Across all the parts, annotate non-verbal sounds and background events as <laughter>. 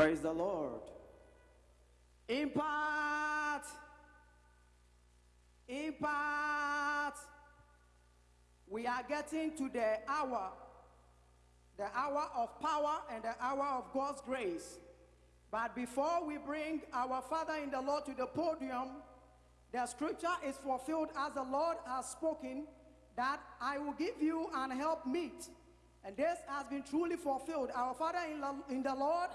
Praise the Lord. Impact. Impact. We are getting to the hour, the hour of power and the hour of God's grace. But before we bring our Father in the Lord to the podium, the scripture is fulfilled as the Lord has spoken that I will give you an help meet. And this has been truly fulfilled. Our Father in in the Lord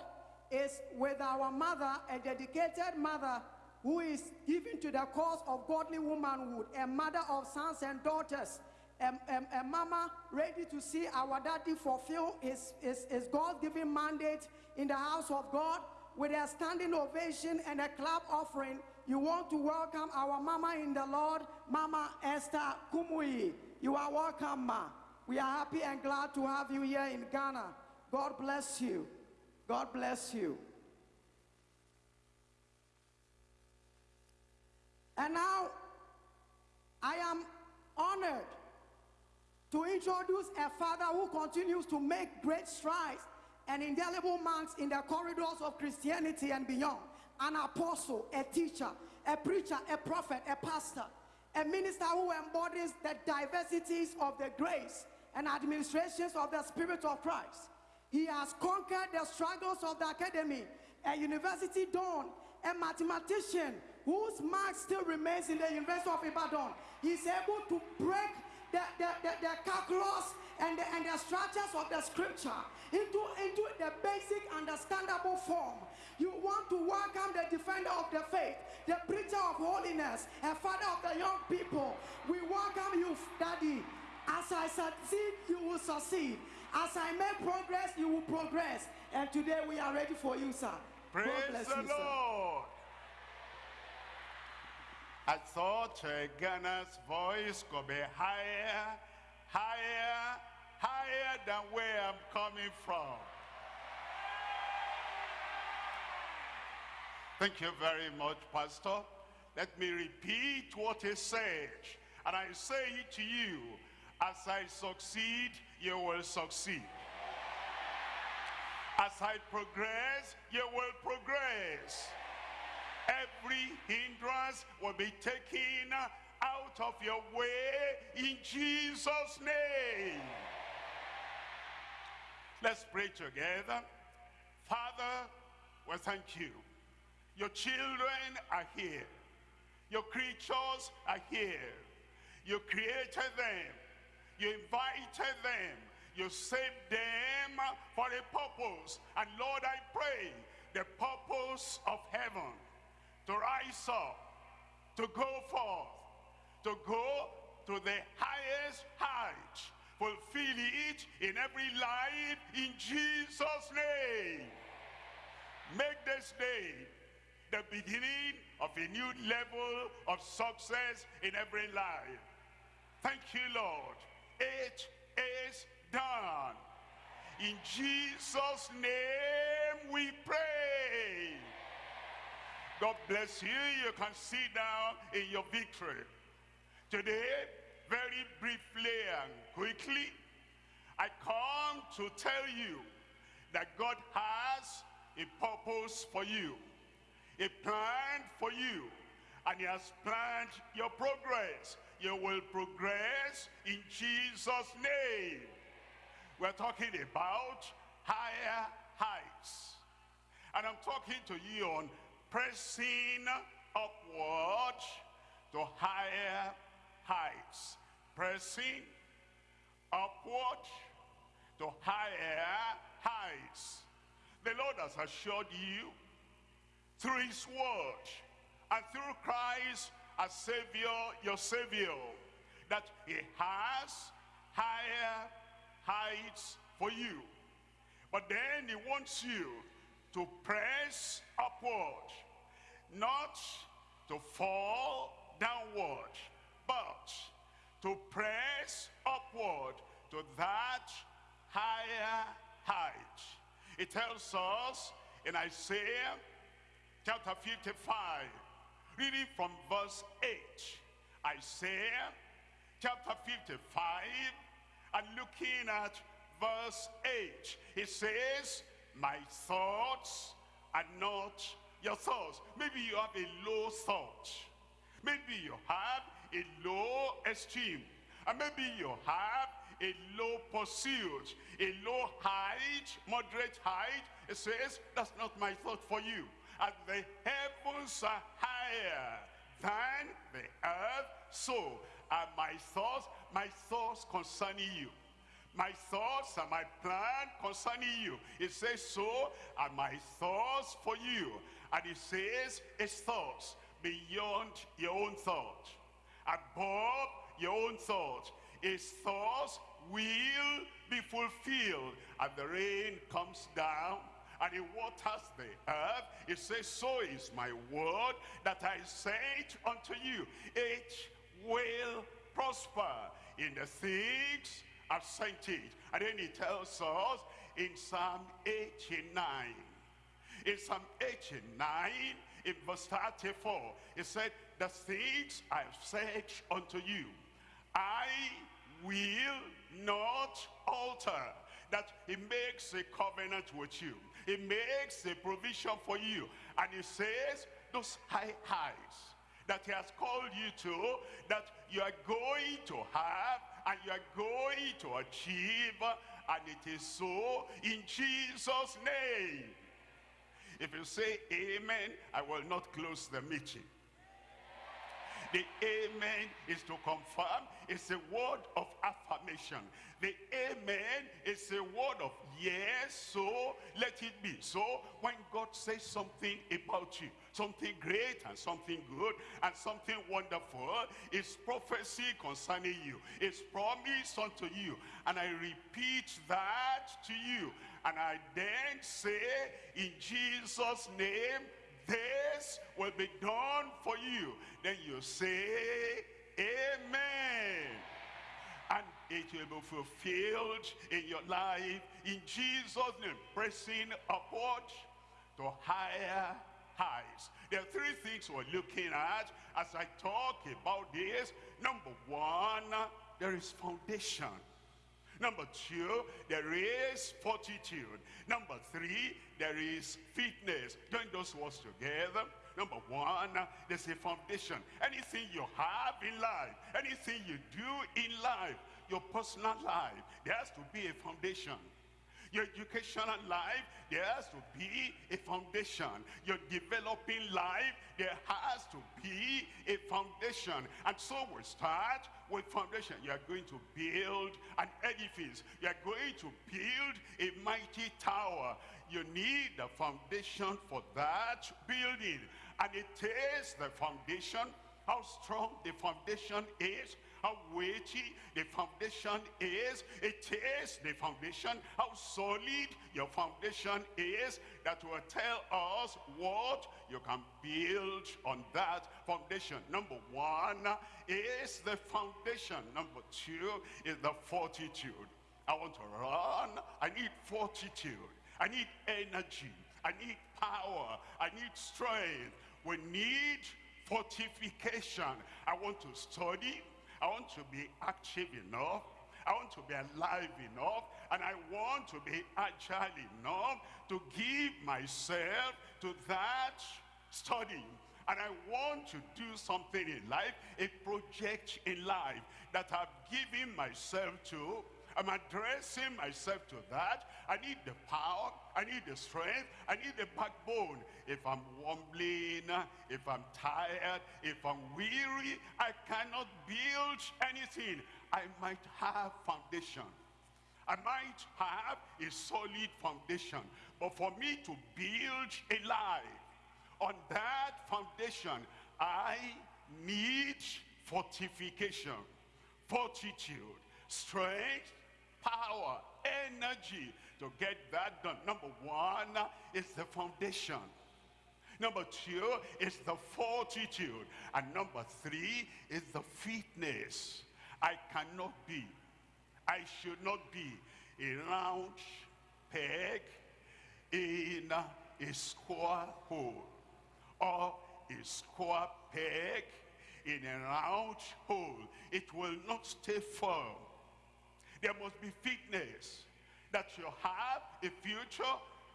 is with our mother, a dedicated mother who is given to the cause of godly womanhood, a mother of sons and daughters, a, a, a mama ready to see our daddy fulfill his, his, his God given mandate in the house of God with a standing ovation and a clap offering. You want to welcome our mama in the Lord, Mama Esther Kumuyi. You are welcome, ma. We are happy and glad to have you here in Ghana. God bless you. God bless you. And now, I am honored to introduce a father who continues to make great strides and indelible marks in the corridors of Christianity and beyond. An apostle, a teacher, a preacher, a prophet, a pastor, a minister who embodies the diversities of the grace and administrations of the Spirit of Christ. He has conquered the struggles of the academy, a university don, a mathematician whose mark still remains in the University of Ibadan. He's able to break the, the, the, the calculus and the, and the structures of the scripture into, into the basic understandable form. You want to welcome the defender of the faith, the preacher of holiness, a father of the young people. We welcome you, Daddy. As I succeed, you will succeed. As I make progress, you will progress. And today we are ready for you, sir. Praise the you, sir. Lord. I thought uh, Ghana's voice could be higher, higher, higher than where I'm coming from. Thank you very much, Pastor. Let me repeat what he said. And I say it to you, as I succeed, you will succeed. As I progress, you will progress. Every hindrance will be taken out of your way in Jesus' name. Let's pray together. Father, we thank you. Your children are here. Your creatures are here. You created them. You invited them. You saved them for a purpose. And Lord, I pray the purpose of heaven to rise up, to go forth, to go to the highest height, fulfill it in every life in Jesus' name. Make this day the beginning of a new level of success in every life. Thank you, Lord. It is done. In Jesus' name we pray. God bless you. You can sit down in your victory. Today, very briefly and quickly, I come to tell you that God has a purpose for you, a plan for you, and he has planned your progress. You will progress in Jesus' name. We're talking about higher heights. And I'm talking to you on pressing upward to higher heights. Pressing upward to higher heights. The Lord has assured you through his word and through Christ as Savior, your Savior, that he has higher heights for you. But then he wants you to press upward, not to fall downward, but to press upward to that higher height. It tells us in Isaiah chapter 55, reading from verse 8, Isaiah chapter 55 and looking at verse 8. It says, my thoughts are not your thoughts. Maybe you have a low thought. Maybe you have a low esteem. And maybe you have a low pursuit, a low height, moderate height. It says, that's not my thought for you. And the heavens are higher than the earth, so are my thoughts, my thoughts concerning you. My thoughts and my plan concerning you. It says, so are my thoughts for you. And it says, his thoughts beyond your own thought. Above your own thought. His thoughts will be fulfilled. And the rain comes down and it waters the earth. It says, so is my word that I sent unto you. It will prosper in the things I've sent it. And then he tells us in Psalm 89. In Psalm 89, in verse 34, he said, the things I've said unto you, I will not alter. That he makes a covenant with you. He makes a provision for you. And he says, those high highs that he has called you to, that you are going to have, and you are going to achieve, and it is so in Jesus' name. If you say amen, I will not close the meeting. The amen is to confirm. It's a word of affirmation. The amen is a word of yes, so let it be. So when God says something about you, something great and something good and something wonderful, it's prophecy concerning you. It's promise unto you. And I repeat that to you. And I then say, in Jesus' name, this will be done for you. Then you say, Amen. And it will be fulfilled in your life in Jesus' name, pressing upward to higher heights. There are three things we're looking at as I talk about this. Number one, there is foundation. Number two, there is fortitude. Number three, there is fitness. Join those words together. Number one, there's a foundation. Anything you have in life, anything you do in life, your personal life, there has to be a foundation. Your educational life, there has to be a foundation. Your developing life, there has to be a foundation. And so we start with foundation. You are going to build an edifice. You are going to build a mighty tower. You need the foundation for that building. And it is the foundation, how strong the foundation is, how weighty the foundation is. It is the foundation, how solid your foundation is that will tell us what you can build on that foundation. Number one is the foundation. Number two is the fortitude. I want to run. I need fortitude. I need energy. I need power. I need strength. We need fortification. I want to study. I want to be active enough. I want to be alive enough. And I want to be agile enough to give myself to that study. And I want to do something in life, a project in life that I've given myself to I'm addressing myself to that. I need the power. I need the strength. I need the backbone. If I'm wobbling, if I'm tired, if I'm weary, I cannot build anything. I might have foundation. I might have a solid foundation. But for me to build a life on that foundation, I need fortification, fortitude, strength, power, energy to get that done. Number one is the foundation. Number two is the fortitude. And number three is the fitness. I cannot be, I should not be a round peg in a square hole or a square peg in a round hole. It will not stay firm. There must be fitness. That you have a future,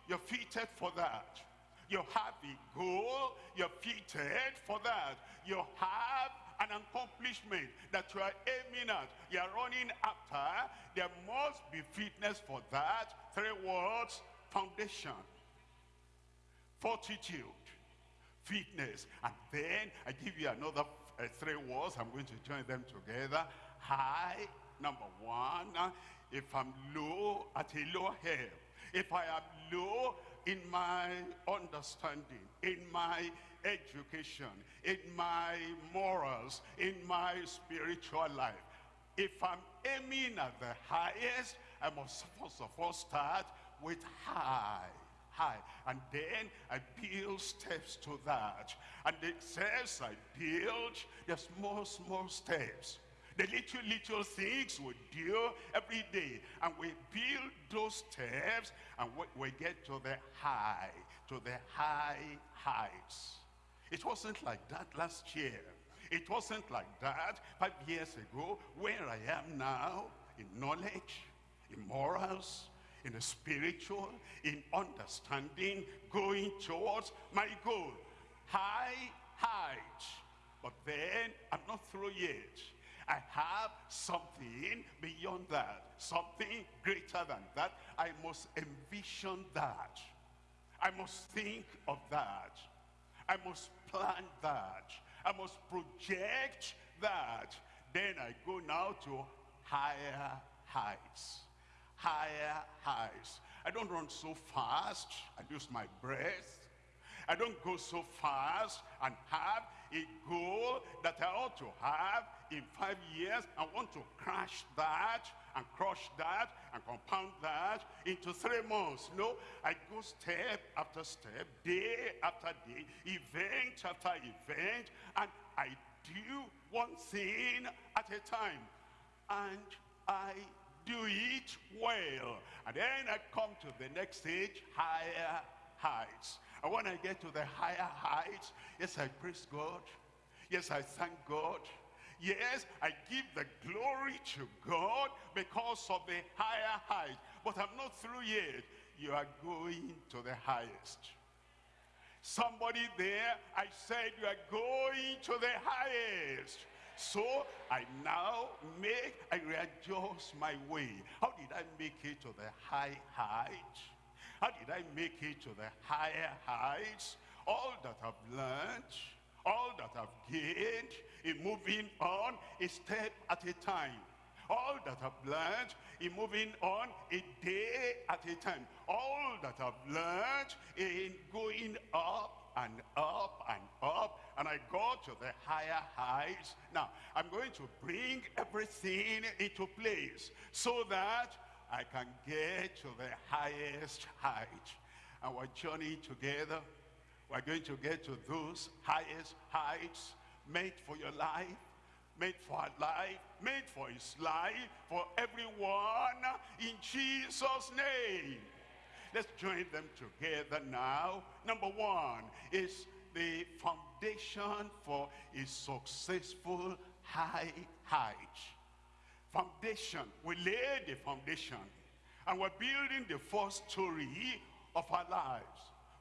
you're fitted for that. You have a goal, you're fitted for that. You have an accomplishment that you are aiming at, you are running after, there must be fitness for that. Three words, foundation, fortitude, fitness. And then I give you another uh, three words. I'm going to join them together. High, number one. If I'm low at a low help, if I am low in my understanding, in my education, in my morals, in my spiritual life. If I'm aiming at the highest, I must first of all start with high. High. And then I build steps to that. And it says I build the small, small steps. The little, little things we do every day. And we build those steps and we, we get to the high, to the high heights. It wasn't like that last year. It wasn't like that five years ago. Where I am now, in knowledge, in morals, in the spiritual, in understanding, going towards my goal. High height. But then, I'm not through yet. I have something beyond that. Something greater than that. I must envision that. I must think of that. I must plan that. I must project that. Then I go now to higher heights. Higher heights. I don't run so fast. I lose my breath. I don't go so fast and have a goal that I ought to have in five years. I want to crash that and crush that and compound that into three months. No, I go step after step, day after day, event after event, and I do one thing at a time. And I do it well. And then I come to the next stage, higher heights. And when I get to the higher heights, yes, I praise God. Yes, I thank God. Yes, I give the glory to God because of the higher height. But I'm not through yet. You are going to the highest. Somebody there, I said you are going to the highest. So I now make, I readjust my way. How did I make it to the high height? How did I make it to the higher heights? All that I've learned, all that I've gained in moving on a step at a time. All that I've learned in moving on a day at a time. All that I've learned in going up and up and up and I go to the higher heights. Now, I'm going to bring everything into place so that I can get to the highest height. Our journey together we're going to get to those highest heights made for your life, made for our life, made for his life, for everyone in Jesus' name. Let's join them together now. Number one is the foundation for a successful high height. Foundation. We laid the foundation. And we're building the first story of our lives.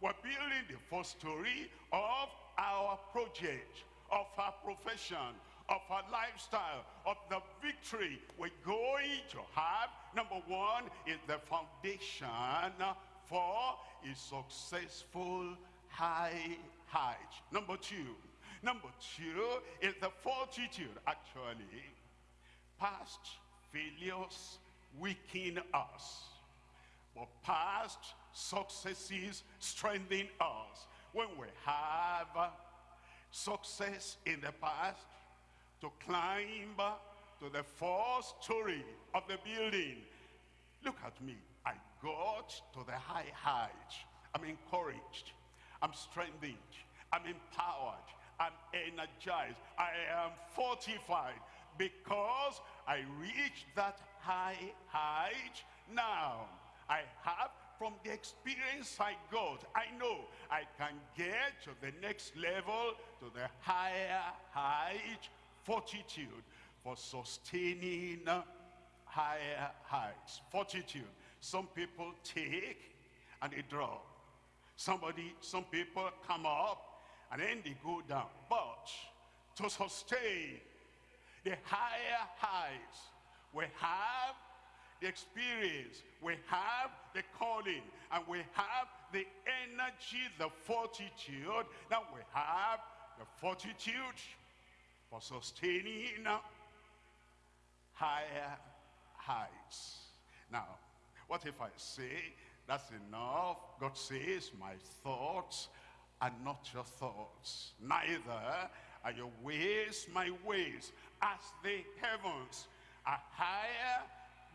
We're building the first story of our project, of our profession, of our lifestyle, of the victory we're going to have. Number one is the foundation for a successful high height. Number two, number two is the fortitude, actually. Past failures weaken us. But past successes strengthen us. When we have success in the past, to climb to the fourth story of the building. Look at me. I got to the high height. I'm encouraged. I'm strengthened. I'm empowered. I'm energized. I am fortified because I reached that high height. Now, I have from the experience I got, I know I can get to the next level, to the higher height, fortitude for sustaining higher heights. Fortitude. Some people take and they drop. Somebody, some people come up and then they go down. But to sustain the higher heights, we have the experience, we have the calling, and we have the energy, the fortitude. Now we have the fortitude for sustaining higher heights. Now, what if I say, that's enough? God says, my thoughts are not your thoughts. Neither are your ways my ways. As the heavens are higher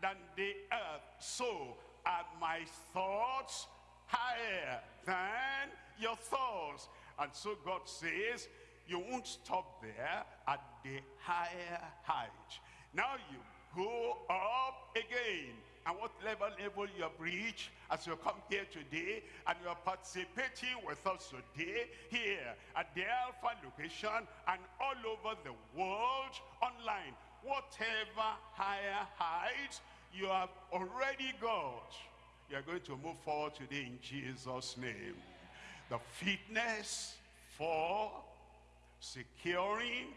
than the earth, so are my thoughts higher than your thoughts. And so God says, you won't stop there at the higher height. Now you go up again. And what level level you have reached as you come here today and you are participating with us today here at the Alpha location and all over the world online. Whatever higher heights you have already got, you are going to move forward today in Jesus' name. The fitness for securing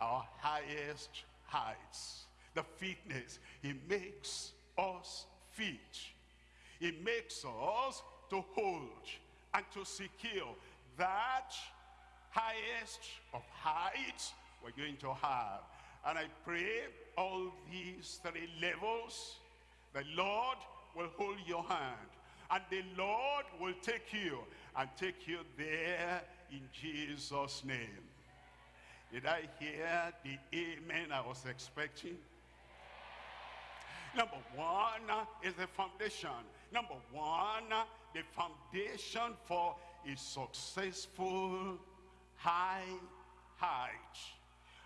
our highest heights the fitness. He makes us fit. He makes us to hold and to secure that highest of heights we're going to have. And I pray all these three levels, the Lord will hold your hand. And the Lord will take you and take you there in Jesus' name. Did I hear the amen I was expecting? Number one is the foundation. Number one, the foundation for a successful high height.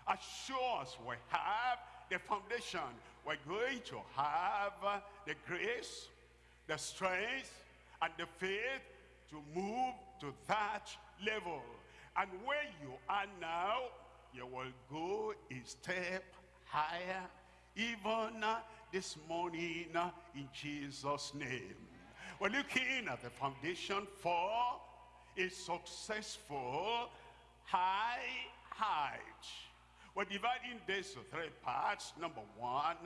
As sure as we have the foundation, we're going to have uh, the grace, the strength, and the faith to move to that level. And where you are now, you will go a step higher, even uh, this morning uh, in Jesus' name. We're looking at the foundation for a successful high height. We're dividing this to three parts. Number one,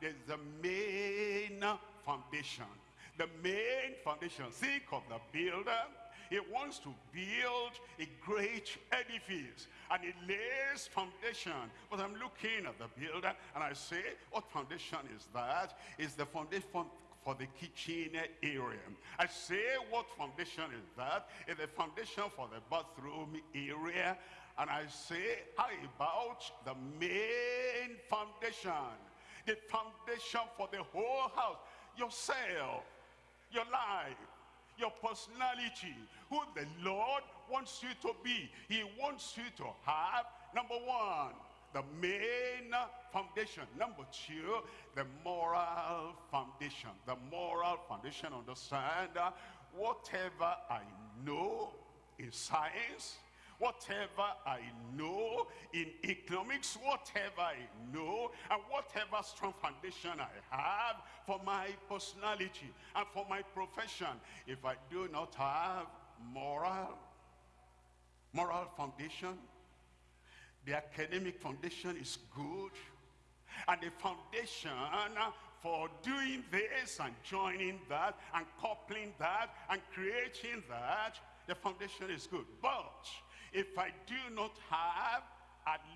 there's the main foundation. The main foundation. Think of the builder he wants to build a great edifice and he lays foundation. But I'm looking at the builder and I say, what foundation is that? Is the foundation for the kitchen area. I say, what foundation is that? Is the foundation for the bathroom area. And I say, how about the main foundation? The foundation for the whole house. Yourself, your life, your personality, who the Lord wants you to be. He wants you to have, number one, the main foundation. Number two, the moral foundation. The moral foundation, understand, uh, whatever I know in science, whatever I know in economics, whatever I know, and whatever strong foundation I have for my personality and for my profession, if I do not have moral, moral foundation, the academic foundation is good, and the foundation for doing this and joining that and coupling that and creating that, the foundation is good. But if I do not have,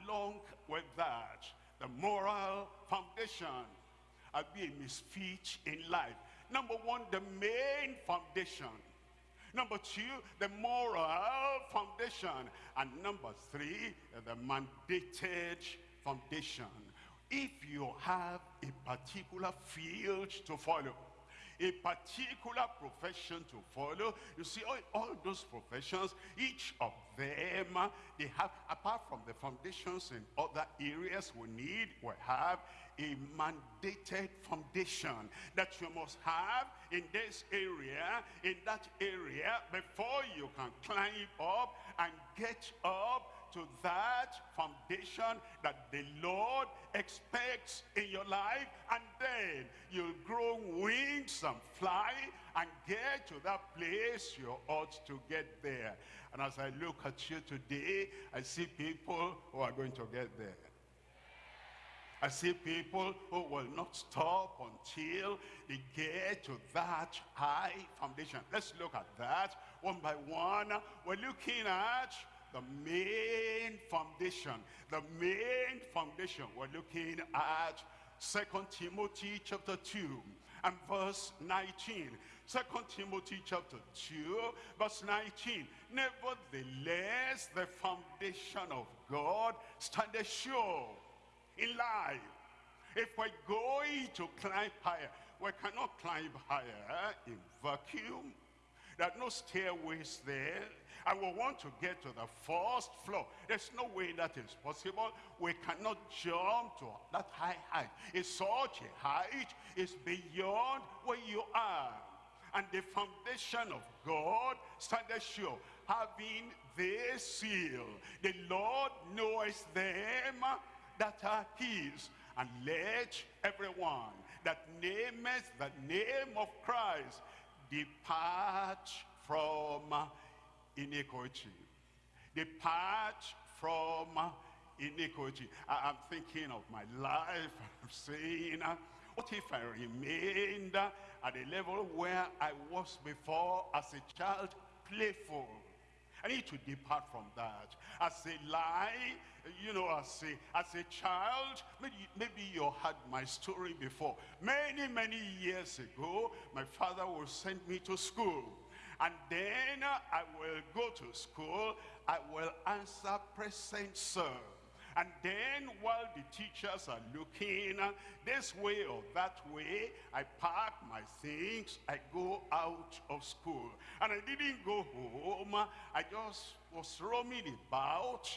along with that, the moral foundation, I'll be a misfit in life. Number one, the main foundation. Number two, the moral foundation. And number three, the mandated foundation. If you have a particular field to follow, a particular profession to follow. You see, all, all those professions, each of them, uh, they have, apart from the foundations in other areas we need, we have a mandated foundation that you must have in this area, in that area, before you can climb up and get up to that foundation that the Lord expects in your life and then you'll grow wings and fly and get to that place you ought to get there. And as I look at you today, I see people who are going to get there. I see people who will not stop until they get to that high foundation. Let's look at that one by one. We're looking at the main foundation. The main foundation. We're looking at Second Timothy chapter 2 and verse 19. Second Timothy chapter 2 verse 19. Nevertheless, the foundation of God standeth sure in life. If we're going to climb higher, we cannot climb higher in vacuum. There are no stairways there. I will want to get to the first floor. There's no way that is possible. We cannot jump to that high height. It's such a height. It's beyond where you are. And the foundation of God standeth sure, having this seal. The Lord knows them that are his. And let everyone that nameth the name of Christ depart from iniquity. Depart from iniquity. I, am thinking of my life. <laughs> I'm saying, uh, what if I remained uh, at the level where I was before as a child, playful? I need to depart from that. As a lie, you know, as a, as a child, maybe, maybe you had my story before. Many, many years ago, my father would send me to school. And then I will go to school, I will answer present sir. And then while the teachers are looking this way or that way, I pack my things, I go out of school. And I didn't go home, I just was roaming about.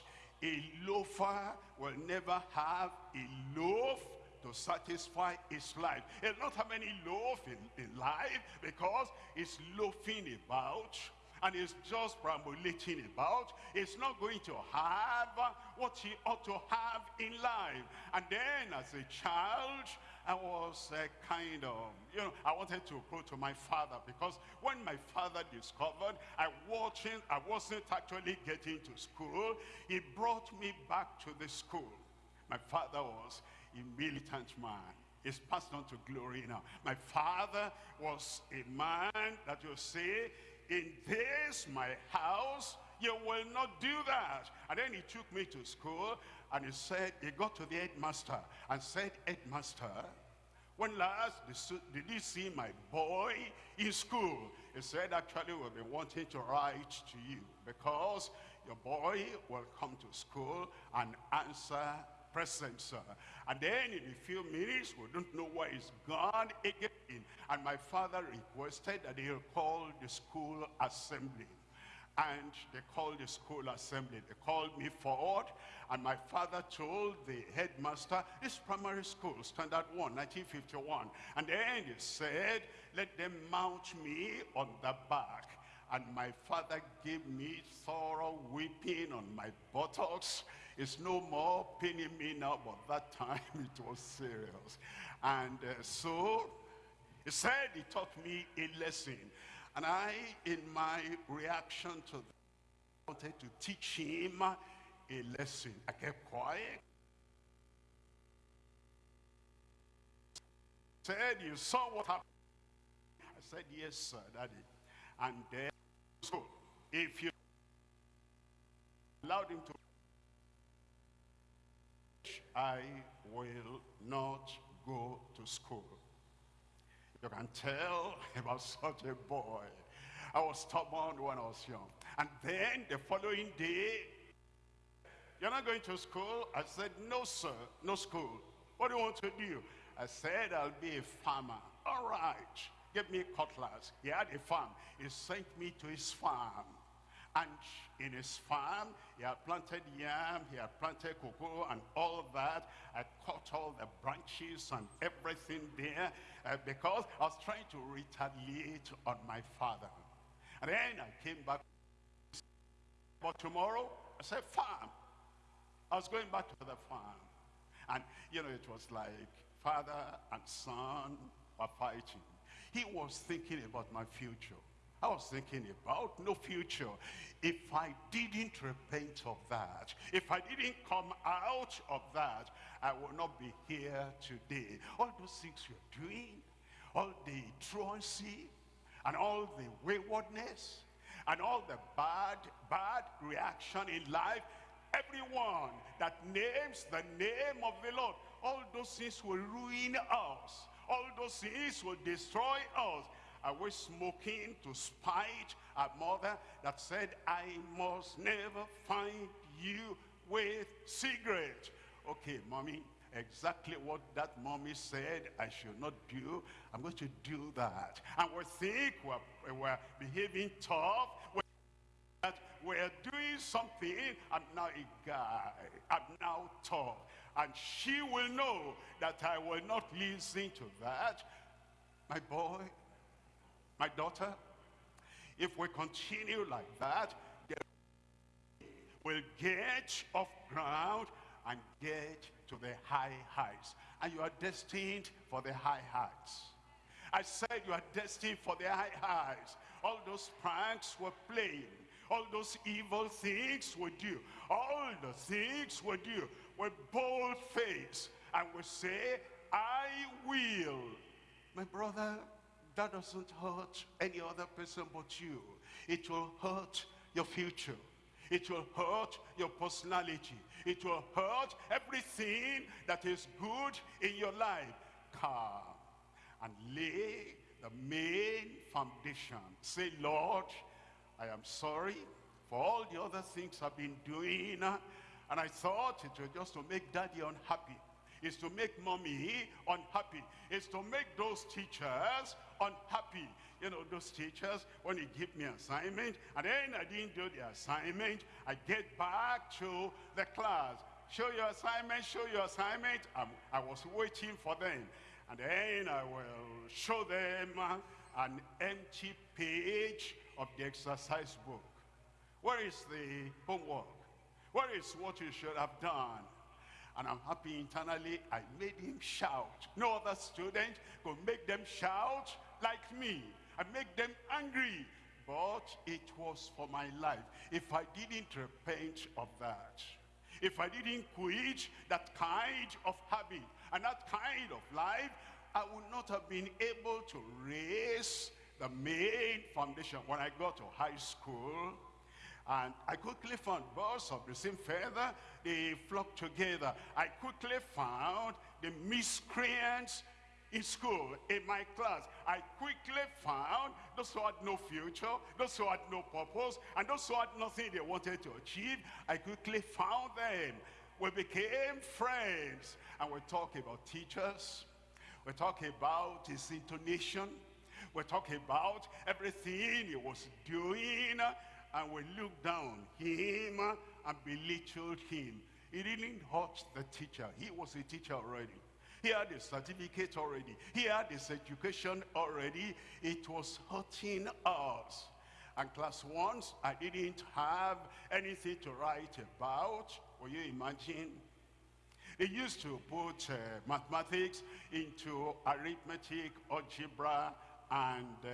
A loafer will never have a loaf to satisfy his life. He'll not have any loaf in, in life because he's loafing about and he's just perambulating about. He's not going to have what he ought to have in life. And then as a child, I was kind of, you know, I wanted to go to my father because when my father discovered I I wasn't actually getting to school, he brought me back to the school. My father was a militant man. He's passed on to glory now. My father was a man that you say, in this my house, you will not do that. And then he took me to school and he said, he got to the headmaster and said, headmaster, when last did you see my boy in school? He said, actually, we'll be wanting to write to you because your boy will come to school and answer present, sir. And then in a few minutes, we don't know where he's gone again. And my father requested that he'll call the school assembly. And they called the school assembly. They called me forward. And my father told the headmaster, this primary school, standard one, 1951. And then he said, let them mount me on the back. And my father gave me thorough whipping on my buttocks it's no more paining me now, but that time <laughs> it was serious. And uh, so he said he taught me a lesson. And I, in my reaction to that, wanted to teach him a lesson. I kept quiet. Said, you saw what happened. I said, yes, sir, daddy. And then, so, if you allowed him to I will not go to school. You can tell <laughs> about such a boy. I was stubborn when I was young. And then the following day, you're not going to school? I said, no, sir, no school. What do you want to do? I said, I'll be a farmer. All right. Give me cutlass. He had a farm. He sent me to his farm. And in his farm, he had planted yam, he had planted cocoa and all that. I cut all the branches and everything there uh, because I was trying to retaliate on my father. And then I came back. But tomorrow, I said, farm. I was going back to the farm. And, you know, it was like father and son were fighting. He was thinking about my future. I was thinking about no future. If I didn't repent of that, if I didn't come out of that, I will not be here today. All those things you're doing, all the truancy, and all the waywardness, and all the bad, bad reaction in life, everyone that names the name of the Lord, all those things will ruin us. All those things will destroy us. Are we smoking to spite our mother that said, I must never find you with cigarette? Okay, mommy, exactly what that mommy said I should not do, I'm going to do that. And we think we're, we're behaving tough, that we're doing something, I'm now a guy, I'm now tough. And she will know that I will not listen to that. My boy, my daughter, if we continue like that, we'll get off ground and get to the high heights. And you are destined for the high heights. I said you are destined for the high heights. All those pranks we're playing, all those evil things we do, all the things we do with bold face, and we say, I will. My brother, that doesn't hurt any other person but you. It will hurt your future. It will hurt your personality. It will hurt everything that is good in your life. Come and lay the main foundation. Say, Lord, I am sorry for all the other things I've been doing. And I thought it was just to make daddy unhappy. It's to make mommy unhappy. It's to make those teachers unhappy. You know, those teachers, when they give me assignment, and then I didn't do the assignment, I get back to the class. Show your assignment, show your assignment. I'm, I was waiting for them. And then I will show them an empty page of the exercise book. Where is the homework? Where is what you should have done? And I'm happy internally, I made him shout. No other student could make them shout like me. I make them angry. But it was for my life. If I didn't repent of that, if I didn't quit that kind of habit and that kind of life, I would not have been able to raise the main foundation. When I got to high school, and I quickly found birds of the same feather, they flocked together. I quickly found the miscreants in school, in my class. I quickly found those who had no future, those who had no purpose, and those who had nothing they wanted to achieve. I quickly found them. We became friends. And we talk about teachers. We talk about his intonation. We talk about everything he was doing and we looked down him and belittled him. He didn't hurt the teacher. He was a teacher already. He had a certificate already. He had his education already. It was hurting us. And class ones, I didn't have anything to write about. Will you imagine? They used to put uh, mathematics into arithmetic, algebra, and uh,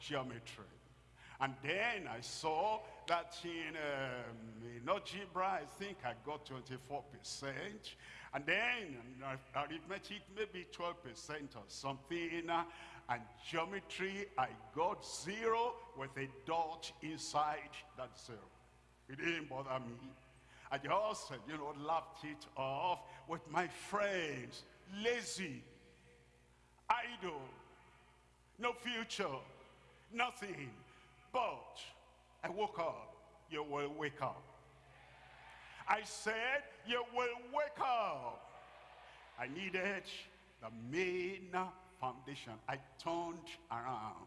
geometry. And then I saw that in, um, in algebra, I think I got 24%. And then arithmetic, maybe 12% or something. And geometry, I got zero with a dot inside that zero. It didn't bother me. I just, you know, laughed it off with my friends. Lazy, idle, no future, nothing. But I woke up. You will wake up. I said, you will wake up. I needed the main foundation. I turned around.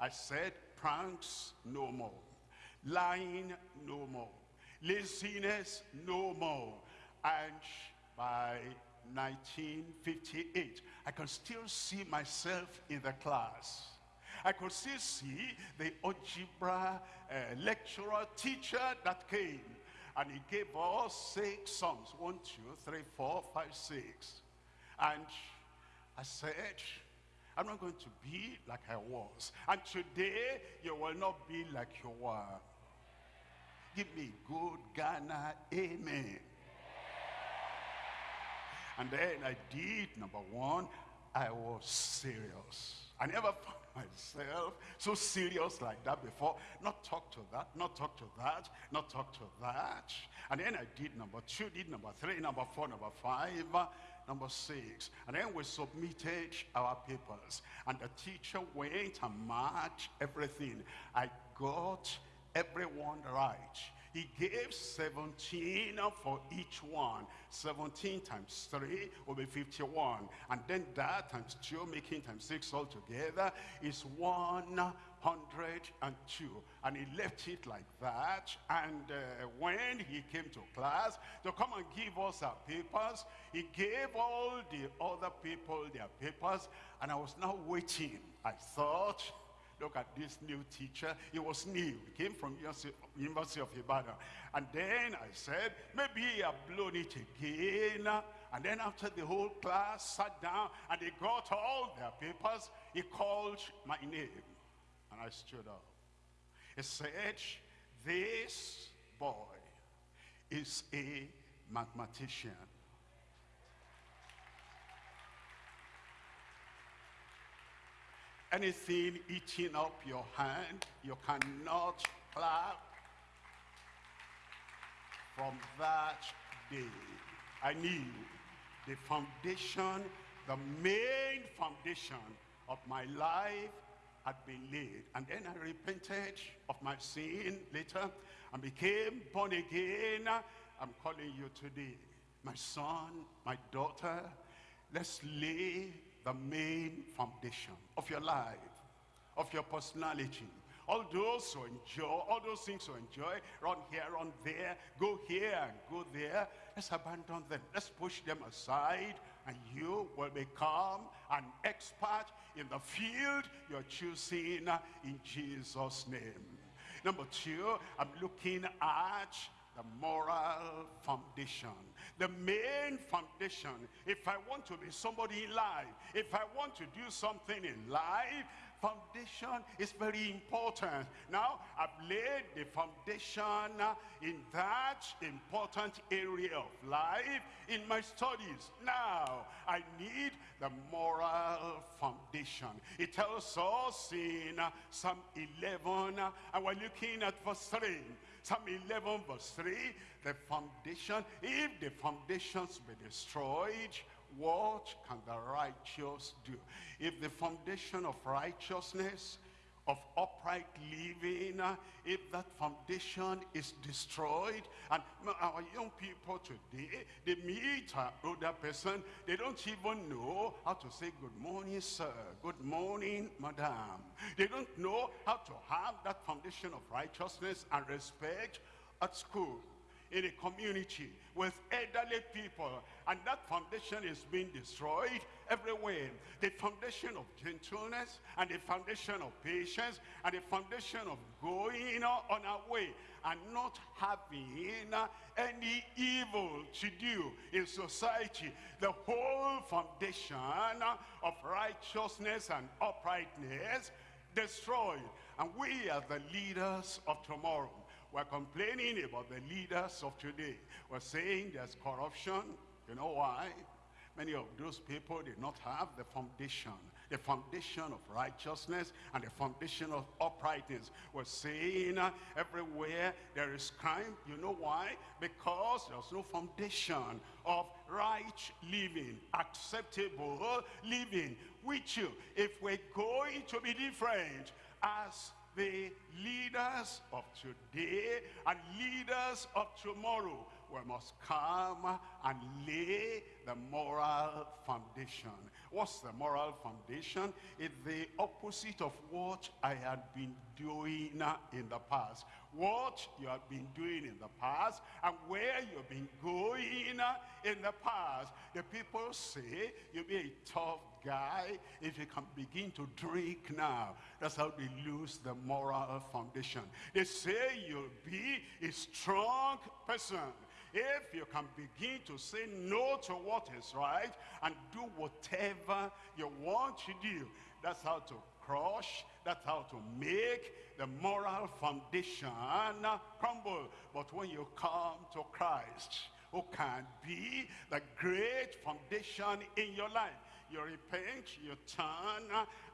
I said, pranks no more. Lying no more. Laziness no more. And by 1958, I can still see myself in the class. I could still see the algebra uh, lecturer, teacher that came. And he gave us six sums. One, two, three, four, five, six. And I said, I'm not going to be like I was. And today, you will not be like you were. Give me good Ghana, amen. And then I did, number one, I was serious. I never myself so serious like that before. Not talk to that, not talk to that, not talk to that. And then I did number two, did number three, number four, number five, number six. And then we submitted our papers. And the teacher went and marked everything. I got everyone right. He gave 17 for each one. 17 times 3 will be 51. And then that times 2, making times 6 altogether, is 102. And he left it like that. And uh, when he came to class to come and give us our papers, he gave all the other people their papers. And I was now waiting. I thought, Look at this new teacher. He was new. He came from University of Ibadan. And then I said, maybe he had blown it again. And then after the whole class sat down and they got all their papers, he called my name. And I stood up. He said, this boy is a mathematician. Anything eating up your hand, you cannot clap. From that day, I knew the foundation, the main foundation of my life had been laid. And then I repented of my sin later and became born again. I'm calling you today. My son, my daughter, let's lay the main foundation of your life, of your personality. All those who enjoy, all those things who enjoy, run here, run there, go here and go there, let's abandon them. Let's push them aside and you will become an expert in the field you're choosing in Jesus' name. Number two, I'm looking at the moral foundation. The main foundation, if I want to be somebody in life, if I want to do something in life, foundation is very important. Now, I've laid the foundation in that important area of life in my studies. Now, I need the moral foundation. It tells us in Psalm 11, and we're looking at verse 3. Psalm 11 verse 3, the foundation, if the foundations be destroyed, what can the righteous do? If the foundation of righteousness, of upright living, uh, if that foundation is destroyed, and our young people today, they meet an older person, they don't even know how to say good morning, sir, good morning, madam. They don't know how to have that foundation of righteousness and respect at school in a community with elderly people. And that foundation is being destroyed everywhere the foundation of gentleness and the foundation of patience and the foundation of going on our way and not having any evil to do in society the whole foundation of righteousness and uprightness destroyed and we are the leaders of tomorrow we're complaining about the leaders of today. We're saying there's corruption. You know why? Many of those people did not have the foundation, the foundation of righteousness and the foundation of uprightness. We're saying everywhere there is crime. You know why? Because there's no foundation of right living, acceptable living. With you, if we're going to be different as the leaders of today and leaders of tomorrow. We must come and lay the moral foundation. What's the moral foundation? It's the opposite of what I had been doing in the past. What you have been doing in the past and where you've been going in the past. The people say you'll be a tough guy if you can begin to drink now. That's how they lose the moral foundation. They say you'll be a strong person if you can begin to say no to what is right and do whatever you want to do, that's how to crush, that's how to make the moral foundation crumble. But when you come to Christ, who can be the great foundation in your life, you repent, you turn,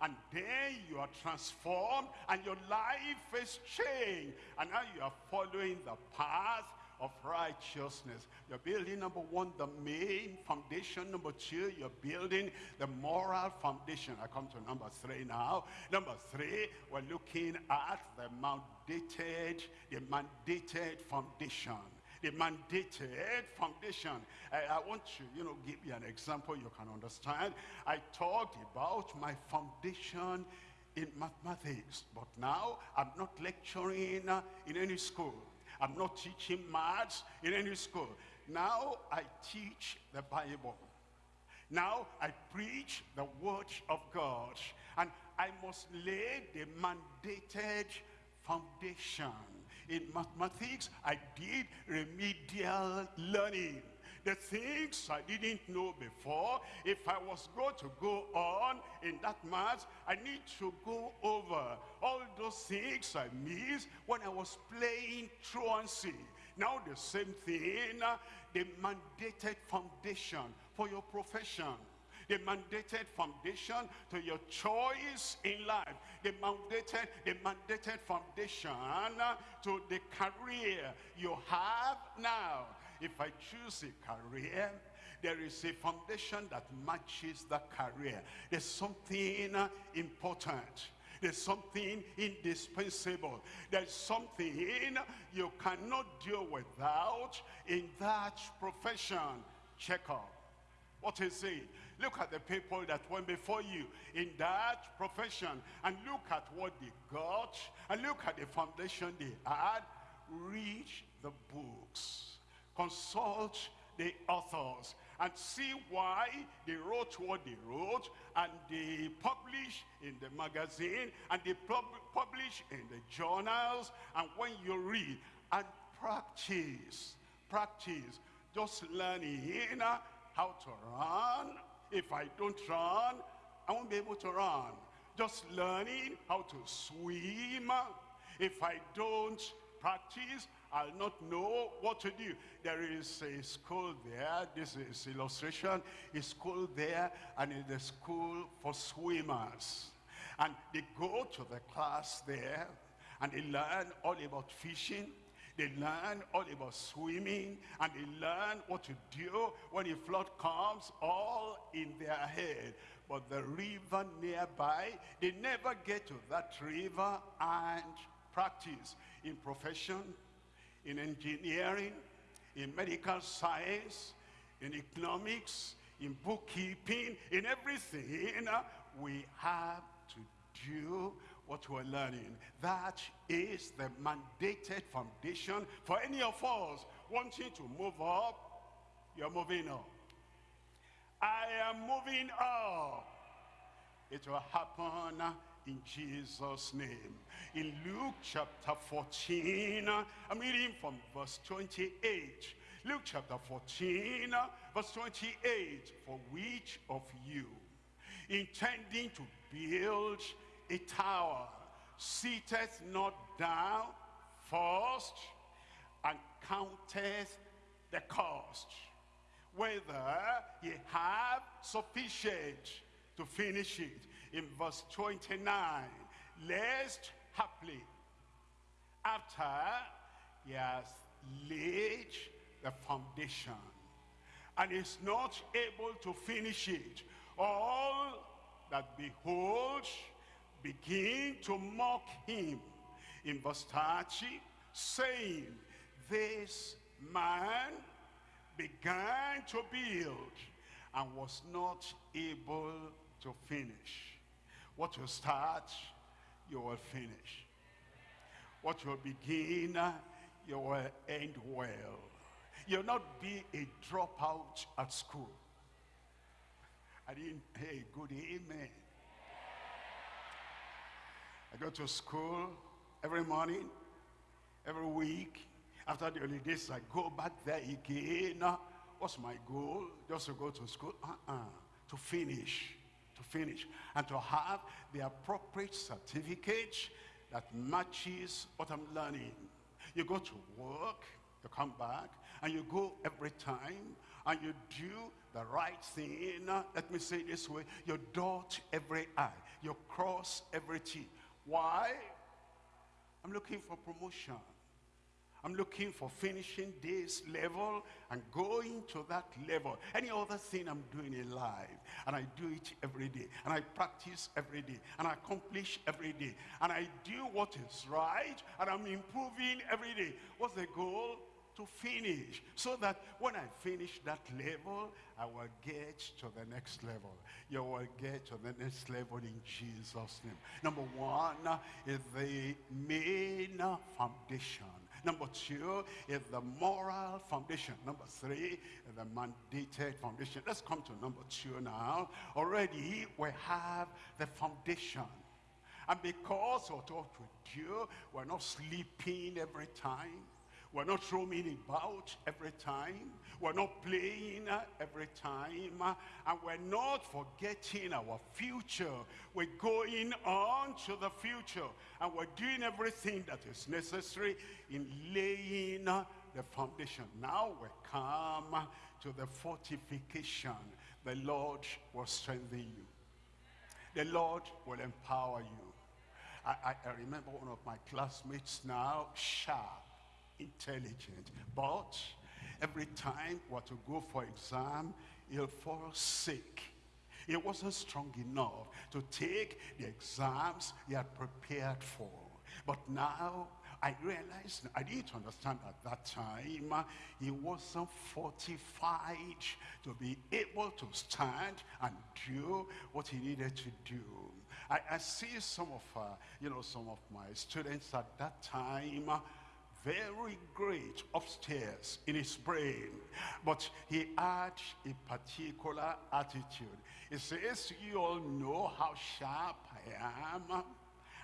and then you are transformed, and your life is changed. And now you are following the path of righteousness. You're building, number one, the main foundation. Number two, you're building the moral foundation. I come to number three now. Number three, we're looking at the mandated, the mandated foundation the mandated foundation. I, I, want to, you know, give you an example you can understand. I talked about my foundation in mathematics, but now I'm not lecturing uh, in any school. I'm not teaching maths in any school. Now I teach the Bible. Now I preach the word of God. And I must lay the mandated foundation. In mathematics, I did remedial learning the things I didn't know before. If I was going to go on in that mass, I need to go over all those things I missed when I was playing truancy. Now the same thing, uh, the mandated foundation for your profession the mandated foundation to your choice in life, the mandated, the mandated foundation uh, to the career you have now, if I choose a career, there is a foundation that matches the career. There's something uh, important. There's something indispensable. There's something you cannot do without in that profession. Check out. What is it? Look at the people that went before you in that profession and look at what they got and look at the foundation they had. Read the books consult the authors and see why they wrote what they wrote and they publish in the magazine and they pub publish in the journals. And when you read and practice practice just learning how to run. If I don't run I won't be able to run. Just learning how to swim. If I don't practice I'll not know what to do. There is a school there. This is illustration. A school there and it's a school for swimmers. And they go to the class there and they learn all about fishing. They learn all about swimming and they learn what to do when a flood comes all in their head. But the river nearby, they never get to that river and practice in profession, in engineering, in medical science, in economics, in bookkeeping, in everything, we have to do what we're learning. That is the mandated foundation for any of us wanting to move up. You're moving up. I am moving up. It will happen in Jesus' name. In Luke chapter 14, I'm reading from verse 28. Luke chapter 14, verse 28. For which of you, intending to build a tower, sitteth not down first and counteth the cost, whether he have sufficient to finish it in verse 29, lest haply after he has laid the foundation and is not able to finish it, all that behold begin to mock him in verse 30, saying, This man began to build and was not able to finish. What you start, you will finish. What you begin, you will end well. You'll not be a dropout at school. I didn't, hey, good amen. I go to school every morning, every week. After the holidays, I go back there again. What's my goal? Just to go to school? Uh-uh. To finish. Finish. And to have the appropriate certificate that matches what I'm learning. You go to work, you come back, and you go every time, and you do the right thing. Let me say this way. You dot every I. You cross every T. Why? I'm looking for promotion. I'm looking for finishing this level and going to that level. Any other thing I'm doing in life. And I do it every day. And I practice every day. And I accomplish every day. And I do what is right. And I'm improving every day. What's the goal? to finish so that when I finish that level, I will get to the next level. You will get to the next level in Jesus' name. Number one is the main foundation. Number two is the moral foundation. Number three is the mandated foundation. Let's come to number two now. Already we have the foundation. And because of what we do, we're not sleeping every time. We're not roaming about every time. We're not playing uh, every time. Uh, and we're not forgetting our future. We're going on to the future. And we're doing everything that is necessary in laying uh, the foundation. Now we come to the fortification. The Lord will strengthen you. The Lord will empower you. I, I, I remember one of my classmates now, sharp intelligent. But every time we to go for exam, he'll fall sick. He wasn't strong enough to take the exams he had prepared for. But now I realized, I didn't understand at that time, he wasn't fortified to be able to stand and do what he needed to do. I, I see some of, uh, you know, some of my students at that time, very great upstairs in his brain, but he had a particular attitude. He says, you all know how sharp I am.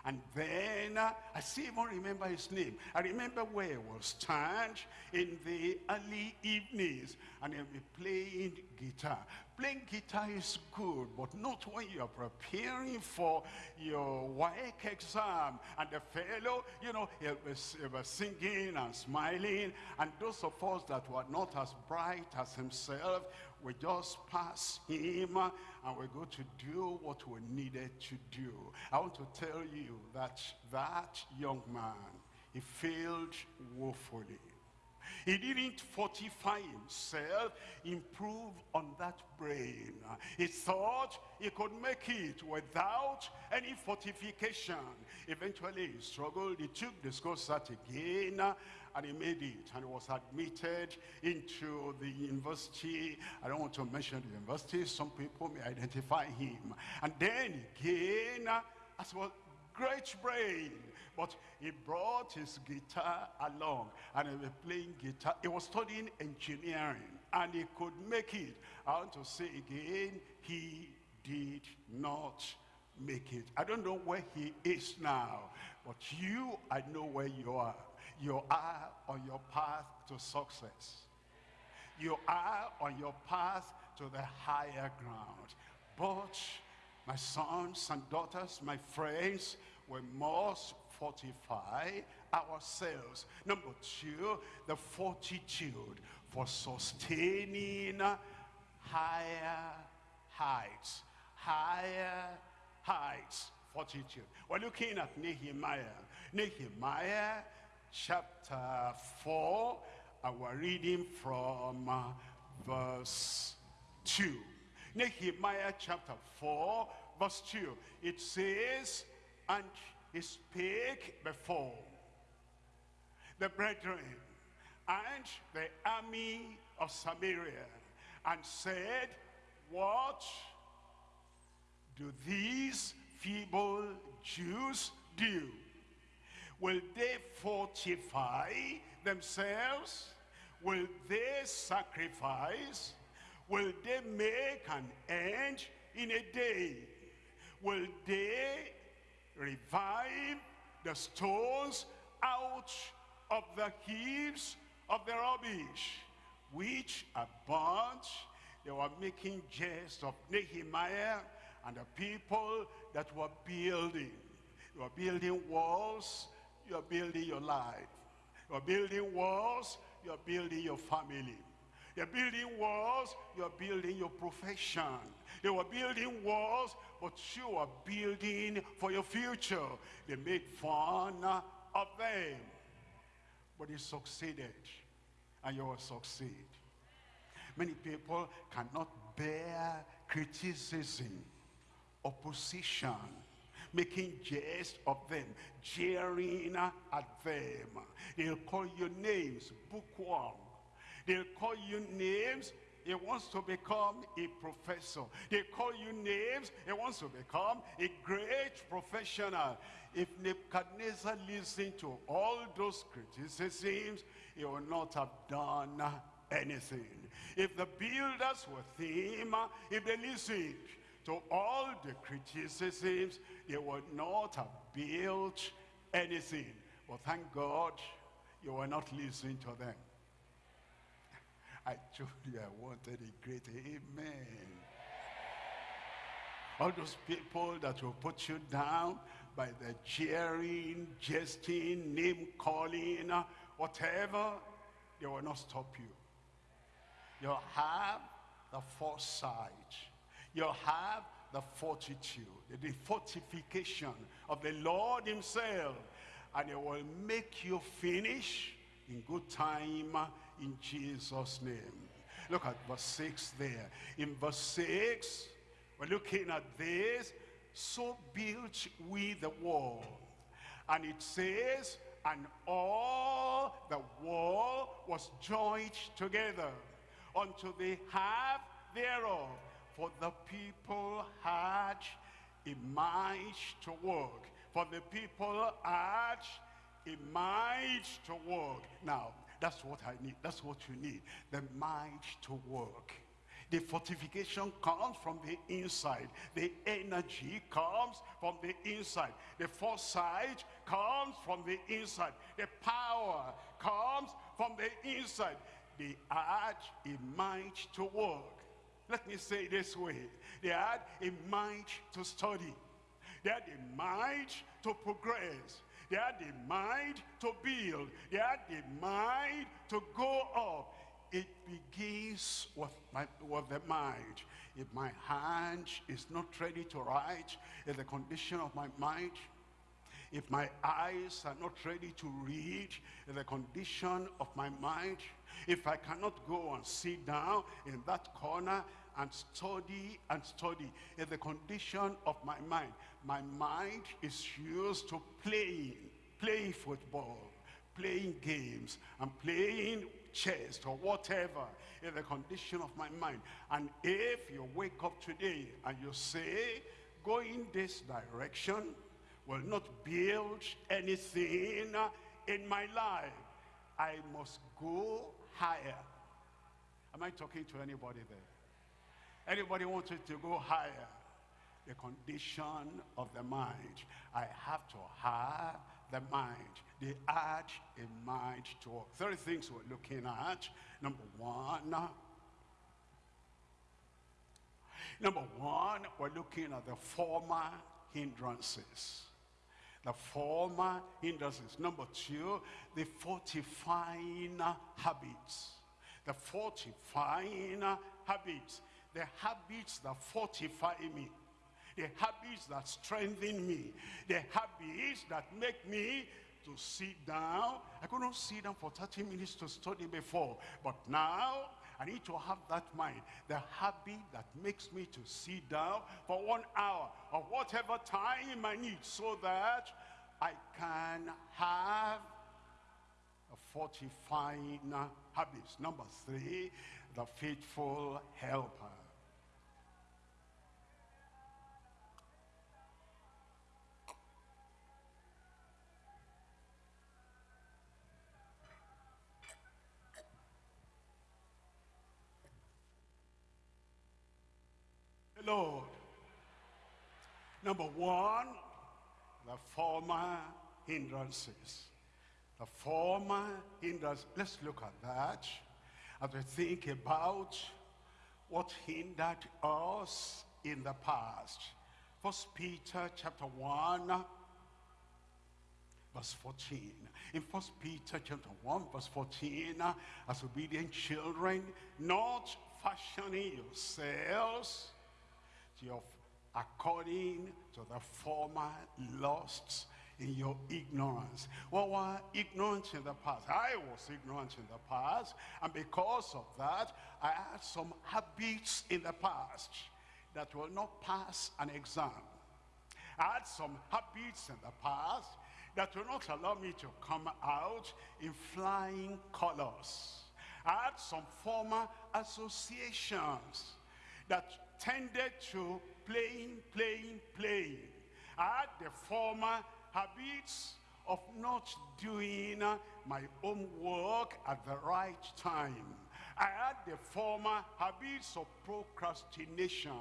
And then uh, I still even remember his name. I remember where he was stand in the early evenings and he'll be playing guitar. Playing guitar is good, but not when you're preparing for your WAEC exam. And the fellow, you know, he was, he'll be singing and smiling. And those of us that were not as bright as himself, we just pass him and we go to do what we needed to do. I want to tell you that that young man, he failed woefully. He didn't fortify himself, improve on that brain. He thought he could make it without any fortification. Eventually he struggled, he took the school cert again, and he made it and he was admitted into the university. I don't want to mention the university. Some people may identify him. And then again, as well, great brain. But he brought his guitar along and he was playing guitar. He was studying engineering and he could make it. I want to say again, he did not make it. I don't know where he is now, but you, I know where you are. You are on your path to success. You are on your path to the higher ground. But my sons and daughters, my friends, we must fortify ourselves. Number two, the fortitude for sustaining higher heights. Higher heights. Fortitude. We're looking at Nehemiah. Nehemiah chapter 4, and we're reading from uh, verse 2. Nehemiah chapter 4, verse 2. It says, And he spake before the brethren, and the army of Samaria and said, What do these feeble Jews do? Will they fortify themselves? Will they sacrifice? Will they make an end in a day? Will they revive the stones out of the heaps of the rubbish, which are burnt? They were making jest of Nehemiah and the people that were building. You are building walls, you are building your life. You are building walls, you are building your family. You're building walls, you're building your profession. They were building walls, but you are building for your future. They made fun of them. But they succeeded, and you will succeed. Many people cannot bear criticism, opposition, making jest of them, jeering at them. They'll call you names, bookworm. They'll call you names. He wants to become a professor. They call you names. He wants to become a great professional. If Nebuchadnezzar listened to all those criticisms, he would not have done anything. If the builders with him, if they listened to all the criticisms, they would not have built anything. But thank God you were not listening to them. I told you I wanted a great amen. All those people that will put you down by the jeering, jesting, name calling, uh, whatever, they will not stop you. You'll have the foresight. You'll have the fortitude, the fortification of the Lord himself. And it will make you finish in good time in Jesus' name. Look at verse 6 there. In verse 6, we're looking at this. So built we the wall. And it says, and all the wall was joined together unto the half thereof. For the people had a mind to work. For the people had a mind to work. Now, that's what I need. That's what you need. The mind to work. The fortification comes from the inside. The energy comes from the inside. The foresight comes from the inside. The power comes from the inside. They had a mind to work. Let me say this way. They had a mind to study. They had a mind to progress. They had the mind to build. They had the mind to go up. It begins with, my, with the mind. If my hand is not ready to write, in the condition of my mind, if my eyes are not ready to read, in the condition of my mind, if I cannot go and sit down in that corner and study and study in the condition of my mind. My mind is used to playing, playing football, playing games, and playing chess or whatever in the condition of my mind. And if you wake up today and you say, going this direction will not build anything in my life, I must go higher. Am I talking to anybody there? Anybody wanted to go higher? The condition of the mind. I have to have the mind. The add a mind to Three things we're looking at. Number one, number one, we're looking at the former hindrances. The former hindrances. Number two, the fortifying habits. The fortifying habits the habits that fortify me, the habits that strengthen me, the habits that make me to sit down. I could not sit down for 30 minutes to study before, but now I need to have that mind, the habit that makes me to sit down for one hour or whatever time I need so that I can have a fortifying habits. Number three, the faithful helper. Lord. Number one, the former hindrances. The former hindrances. Let's look at that as we think about what hindered us in the past. First Peter chapter 1, verse 14. In First Peter chapter 1, verse 14, as obedient children, not fashioning yourselves your, according to the former lusts in your ignorance. Well, were ignorant in the past. I was ignorant in the past. And because of that, I had some habits in the past that will not pass an exam. I had some habits in the past that will not allow me to come out in flying colors. I had some former associations that tended to playing, playing, playing. I had the former habits of not doing uh, my own work at the right time. I had the former habits of procrastination.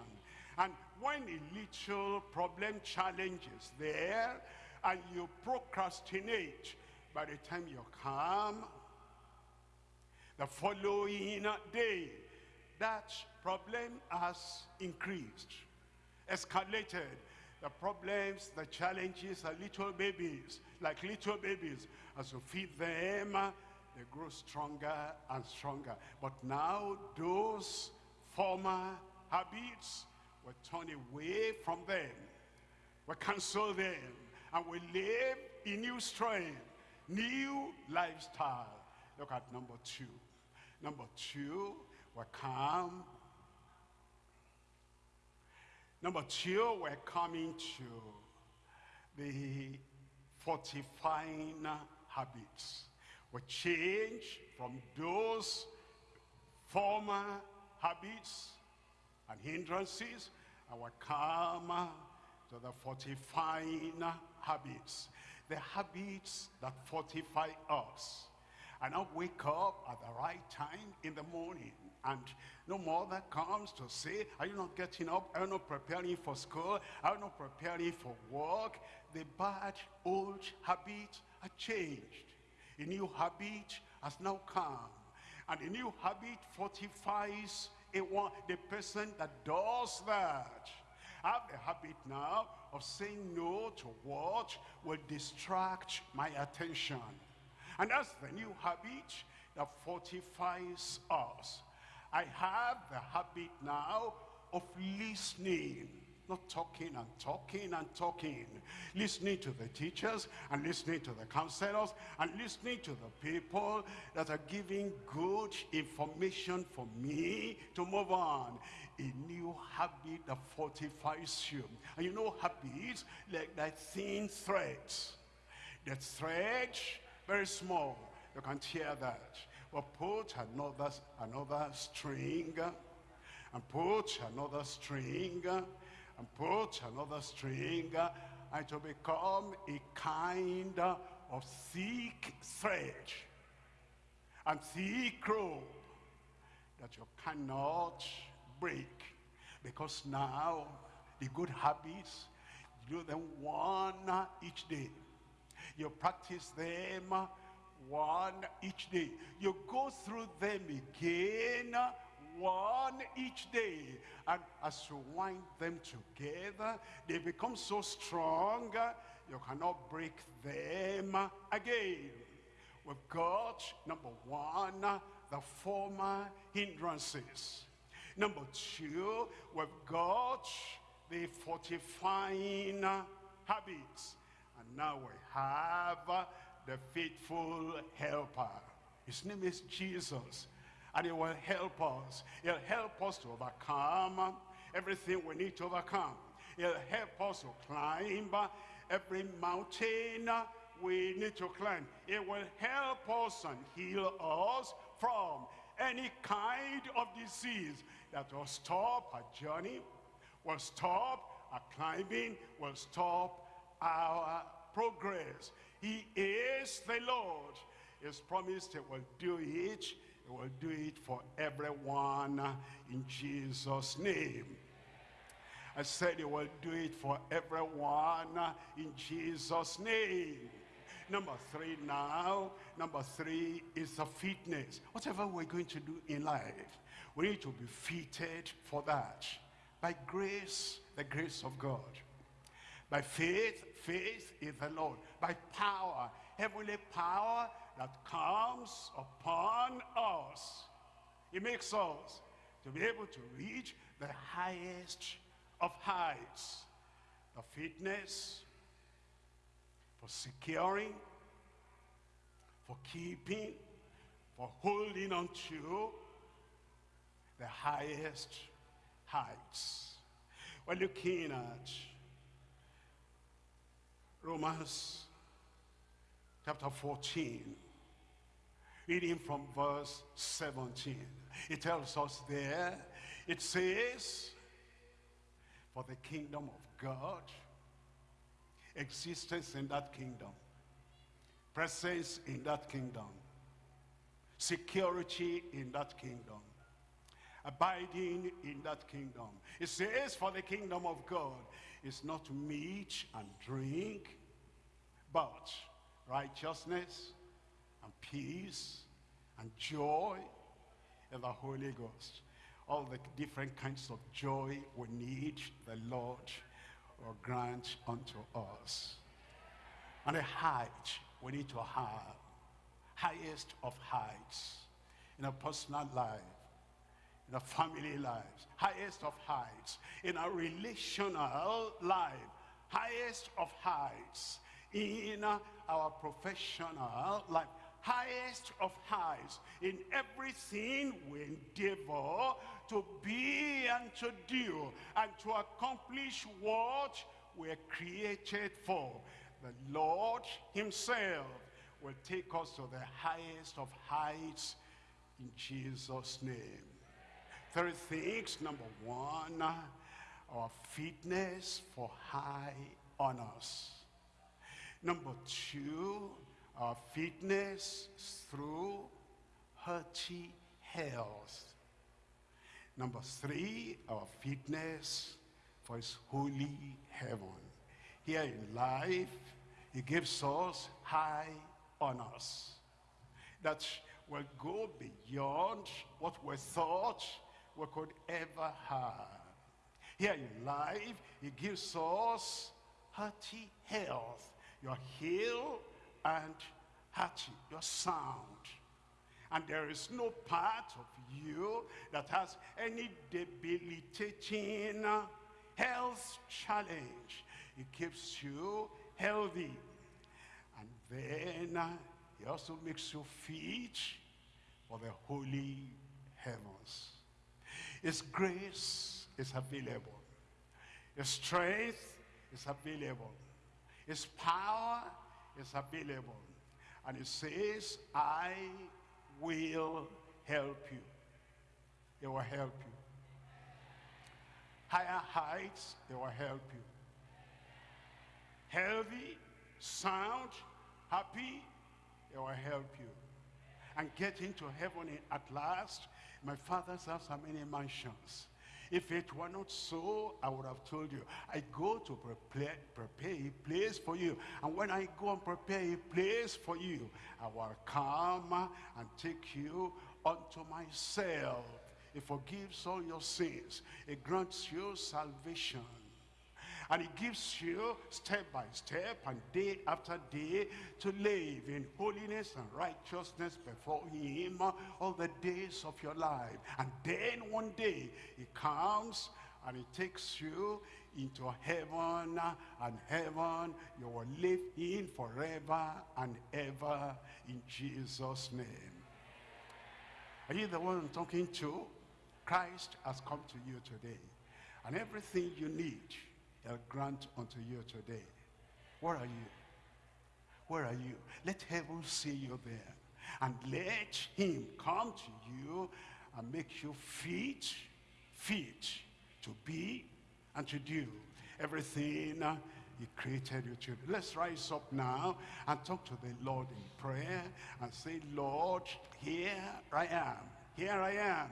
And when a little problem challenges there, and you procrastinate, by the time you come, the following uh, day, that problem has increased, escalated, the problems, the challenges are little babies, like little babies. As you feed them, they grow stronger and stronger. But now those former habits, we turn away from them. We cancel them. And we live in new strength, new lifestyle. Look at number two. Number two, we come Number two, we're coming to the fortifying habits. We change from those former habits and hindrances we come to the fortifying habits. The habits that fortify us. And I wake up at the right time in the morning and no mother comes to say, are you not getting up? Are you not preparing for school? Are you not preparing for work? The bad old habit has changed. A new habit has now come. And a new habit fortifies a one, the person that does that. I have the habit now of saying no to what will distract my attention. And that's the new habit that fortifies us. I have the habit now of listening not talking and talking and talking. Listening to the teachers and listening to the counselors and listening to the people that are giving good information for me to move on. A new habit that fortifies you. And you know habits like that thin threads. That thread very small you can tear that well, put another, another string, and put another string, and put another string, and to become a kind of thick thread and thick rope that you cannot break. Because now, the good habits, you do them one each day. You practice them one each day. You go through them again, one each day. And as you wind them together, they become so strong, you cannot break them again. We've got, number one, the former hindrances. Number two, we've got the fortifying habits. And now we have the faithful helper. His name is Jesus. And he will help us. He'll help us to overcome everything we need to overcome. He'll help us to climb every mountain we need to climb. It will help us and heal us from any kind of disease that will stop our journey, will stop our climbing, will stop our progress. He is the Lord. He's promised he will do it. He will do it for everyone in Jesus' name. I said he will do it for everyone in Jesus' name. Number three now, number three is the fitness. Whatever we're going to do in life, we need to be fitted for that. By grace, the grace of God. By faith, faith is the Lord. By power, heavenly power that comes upon us. It makes us to be able to reach the highest of heights. The fitness for securing, for keeping, for holding on to the highest heights. We're looking at Romans chapter 14, reading from verse 17. It tells us there, it says, for the kingdom of God, existence in that kingdom, presence in that kingdom, security in that kingdom, abiding in that kingdom. It says for the kingdom of God is not meat and drink, but righteousness and peace and joy in the Holy Ghost. All the different kinds of joy we need, the Lord will grant unto us. And a height we need to have, highest of heights in a personal life, in a family lives, highest of heights, in our relational life, highest of heights, in our professional life, highest of highs. In everything we endeavor to be and to do and to accomplish what we're created for. The Lord himself will take us to the highest of heights in Jesus' name. Three things. Number one, our fitness for high honors. Number two, our fitness through hearty health. Number three, our fitness for his holy heaven. Here in life, he gives us high honors that will go beyond what we thought we could ever have. Here in life, he gives us hearty health. You're healed and hearty, you're sound. And there is no part of you that has any debilitating health challenge. It keeps you healthy. And then uh, he also makes you fit for the holy heavens. His grace is available. His strength is available. His power is available. And he says, I will help you. He will help you. Higher heights, they will help you. Healthy, sound, happy, they will help you. And getting to heaven at last, my father's house how many mansions. If it were not so, I would have told you. I go to prepare, prepare a place for you. And when I go and prepare a place for you, I will come and take you unto myself. It forgives all your sins. It grants you salvation. And he gives you step by step and day after day to live in holiness and righteousness before him all the days of your life. And then one day he comes and he takes you into heaven and heaven you will live in forever and ever in Jesus name. Are you the one I'm talking to? Christ has come to you today. And everything you need, he'll grant unto you today. What are you? Where are you? Let heaven see you there. And let him come to you and make you fit, fit to be and to do everything he created you to. Let's rise up now and talk to the Lord in prayer and say, Lord, here I am. Here I am.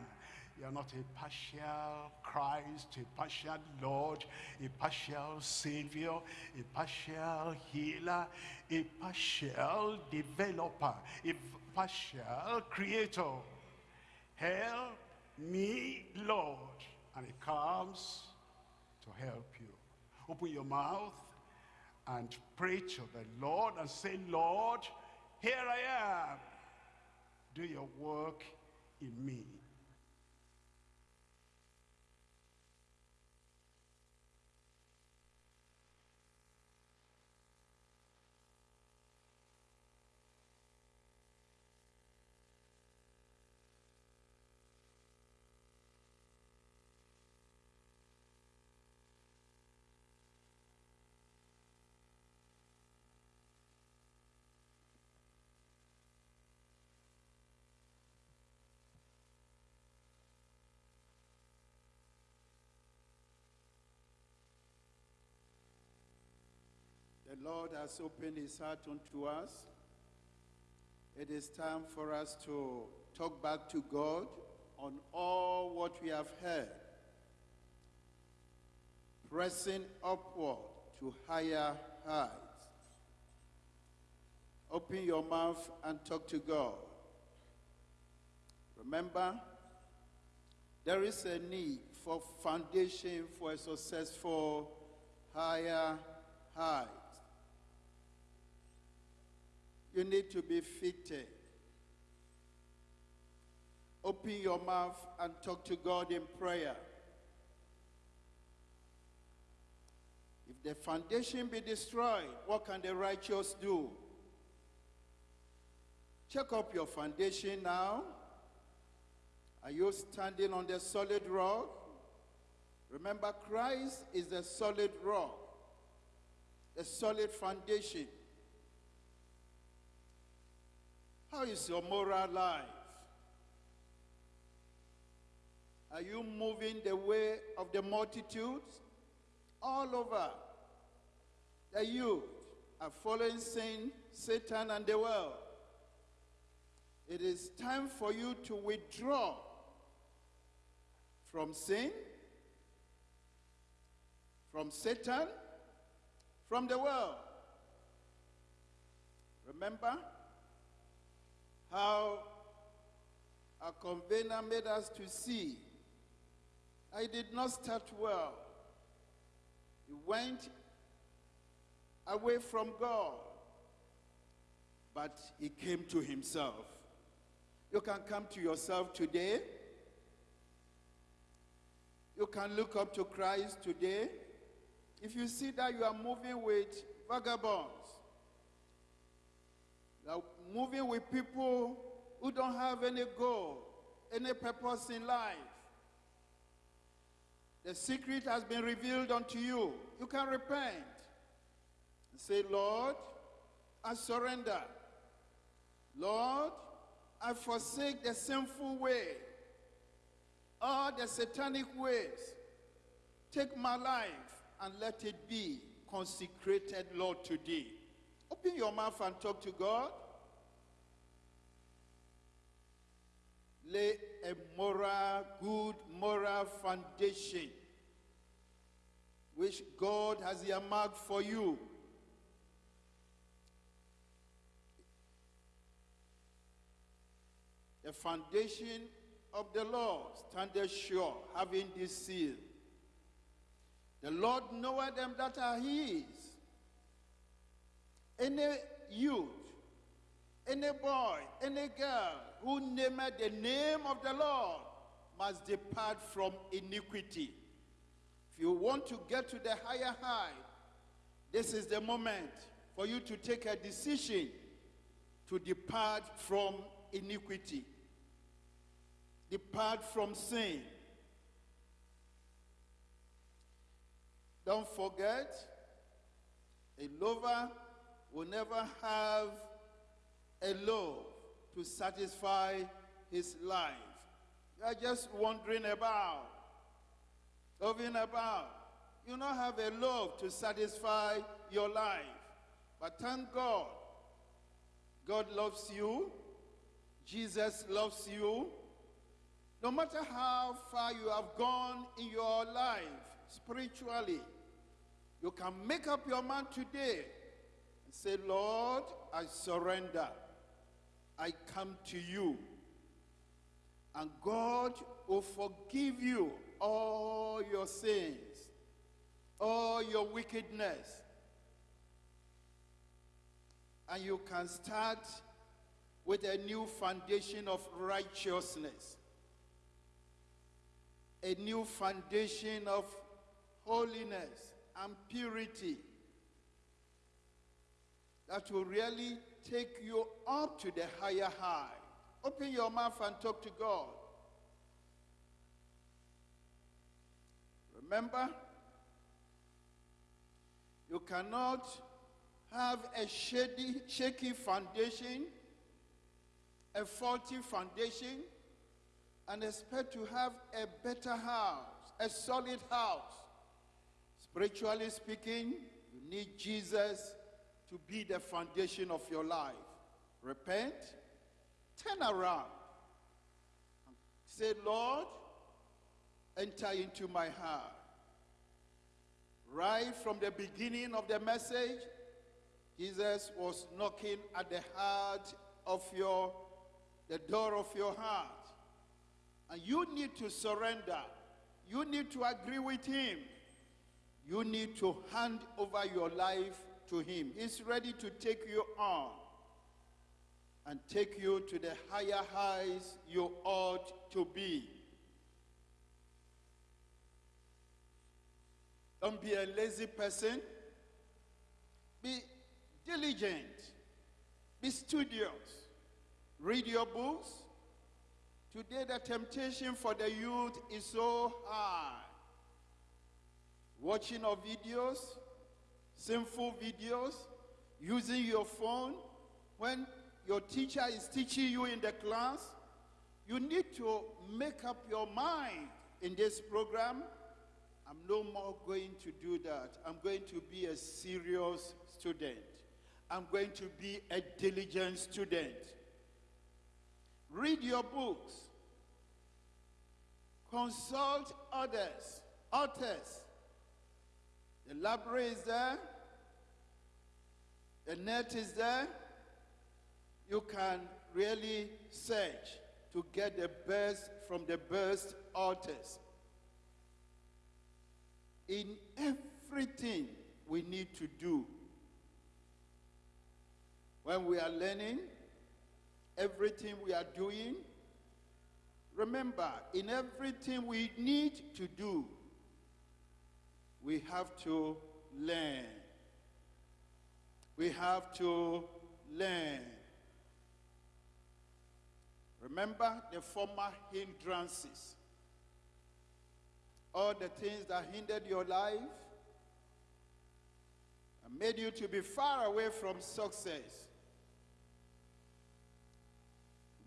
You're not a partial Christ, a partial Lord, a partial Savior, a partial healer, a partial developer, a partial creator. Help me, Lord. And he comes to help you. Open your mouth and pray to the Lord and say, Lord, here I am. Do your work in me. The Lord has opened his heart unto us. It is time for us to talk back to God on all what we have heard. Pressing upward to higher heights. Open your mouth and talk to God. Remember, there is a need for foundation for a successful higher height. You need to be fitted. Open your mouth and talk to God in prayer. If the foundation be destroyed, what can the righteous do? Check up your foundation now. Are you standing on the solid rock? Remember, Christ is the solid rock, the solid foundation. How is your moral life? Are you moving the way of the multitudes? All over. The youth are following sin, Satan, and the world. It is time for you to withdraw from sin, from Satan, from the world. Remember, how a convener made us to see I did not start well. He went away from God, but he came to himself. You can come to yourself today. You can look up to Christ today. If you see that you are moving with vagabonds, moving with people who don't have any goal, any purpose in life. The secret has been revealed unto you. You can repent and say, Lord, I surrender. Lord, I forsake the sinful way, all the satanic ways. Take my life and let it be consecrated, Lord, today. Open your mouth and talk to God. Lay a moral, good moral foundation which God has earmarked for you. The foundation of the Lord standeth sure, having this seal. The Lord knoweth them that are his. Any youth, any boy, any girl who nameth the name of the Lord must depart from iniquity. If you want to get to the higher height, this is the moment for you to take a decision to depart from iniquity, depart from sin. Don't forget, a lover will never have a loaf to satisfy his life. You are just wandering about, moving about. You don't have a love to satisfy your life. But thank God, God loves you. Jesus loves you. No matter how far you have gone in your life spiritually, you can make up your mind today and say, Lord, I surrender. I come to you. And God will forgive you all your sins, all your wickedness. And you can start with a new foundation of righteousness, a new foundation of holiness and purity that will really take you up to the higher high. Open your mouth and talk to God. Remember, you cannot have a shady, shaky foundation, a faulty foundation, and expect to have a better house, a solid house. Spiritually speaking, you need Jesus to be the foundation of your life. Repent, turn around, say, Lord, enter into my heart. Right from the beginning of the message, Jesus was knocking at the heart of your, the door of your heart. And you need to surrender. You need to agree with him. You need to hand over your life to him. He's ready to take you on and take you to the higher heights you ought to be. Don't be a lazy person. Be diligent. Be studious. Read your books. Today, the temptation for the youth is so high. Watching of videos, sinful videos, using your phone. When your teacher is teaching you in the class, you need to make up your mind in this program. I'm no more going to do that. I'm going to be a serious student. I'm going to be a diligent student. Read your books. Consult others, authors. The library is there. The net is there. You can really search to get the best from the best authors. In everything we need to do, when we are learning, everything we are doing, remember, in everything we need to do, we have to learn. We have to learn. Remember the former hindrances. All the things that hindered your life and made you to be far away from success.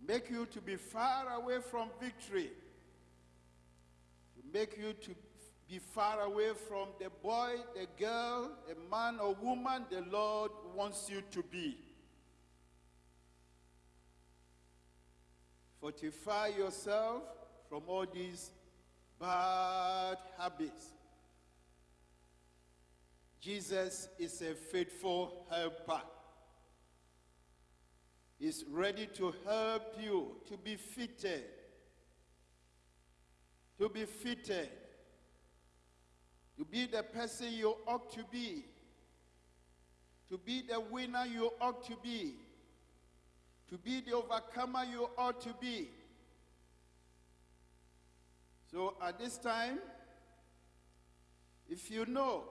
Make you to be far away from victory. To make you to be far away from the boy, the girl, the man or woman the Lord wants you to be. Fortify yourself from all these bad habits. Jesus is a faithful helper. He's ready to help you to be fitted. To be fitted. To be the person you ought to be. To be the winner you ought to be to be the overcomer you ought to be. So at this time, if you know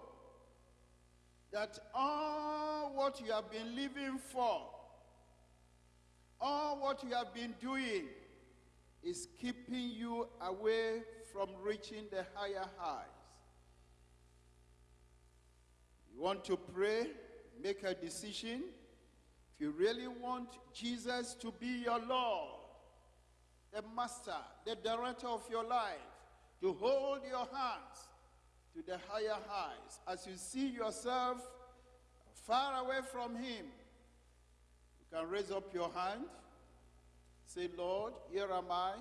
that all what you have been living for, all what you have been doing is keeping you away from reaching the higher highs. You want to pray, make a decision. If you really want Jesus to be your Lord, the master, the director of your life, to hold your hands to the higher heights as you see yourself far away from him, you can raise up your hand. Say, Lord, here am I.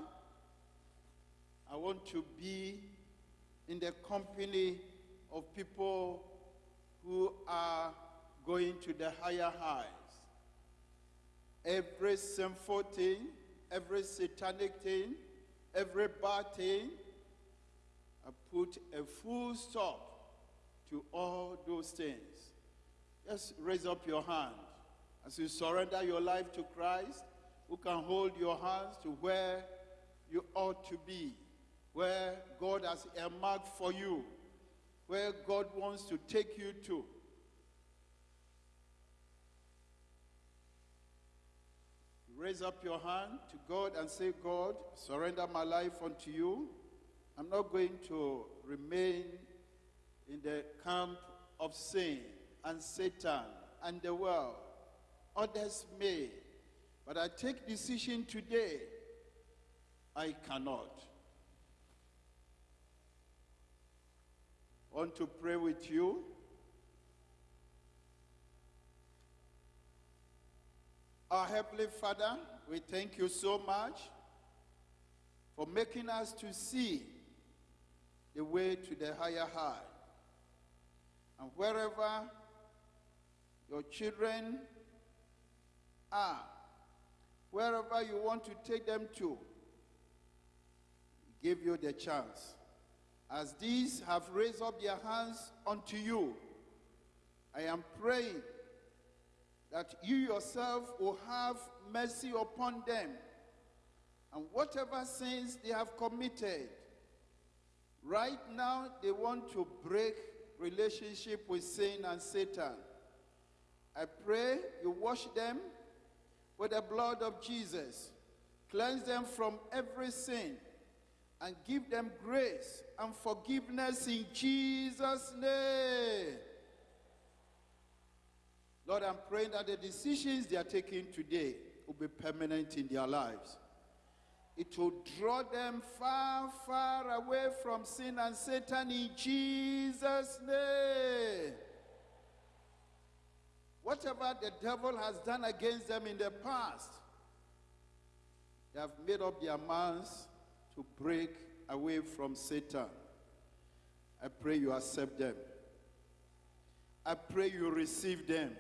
I want to be in the company of people who are going to the higher highs. Every sinful thing, every satanic thing, every bad thing, I put a full stop to all those things. Just raise up your hand as you surrender your life to Christ, who can hold your hands to where you ought to be, where God has earmarked for you, where God wants to take you to. Raise up your hand to God and say, God, surrender my life unto you. I'm not going to remain in the camp of sin and Satan and the world. Others may. But I take decision today. I cannot. Want to pray with you. Our Heavenly Father, we thank you so much for making us to see the way to the higher high. And wherever your children are, wherever you want to take them to, give you the chance. As these have raised up their hands unto you, I am praying that you yourself will have mercy upon them and whatever sins they have committed. Right now, they want to break relationship with sin and Satan. I pray you wash them with the blood of Jesus, cleanse them from every sin, and give them grace and forgiveness in Jesus' name. Lord, I'm praying that the decisions they are taking today will be permanent in their lives. It will draw them far, far away from sin and Satan in Jesus' name. Whatever the devil has done against them in the past, they have made up their minds to break away from Satan. I pray you accept them. I pray you receive them.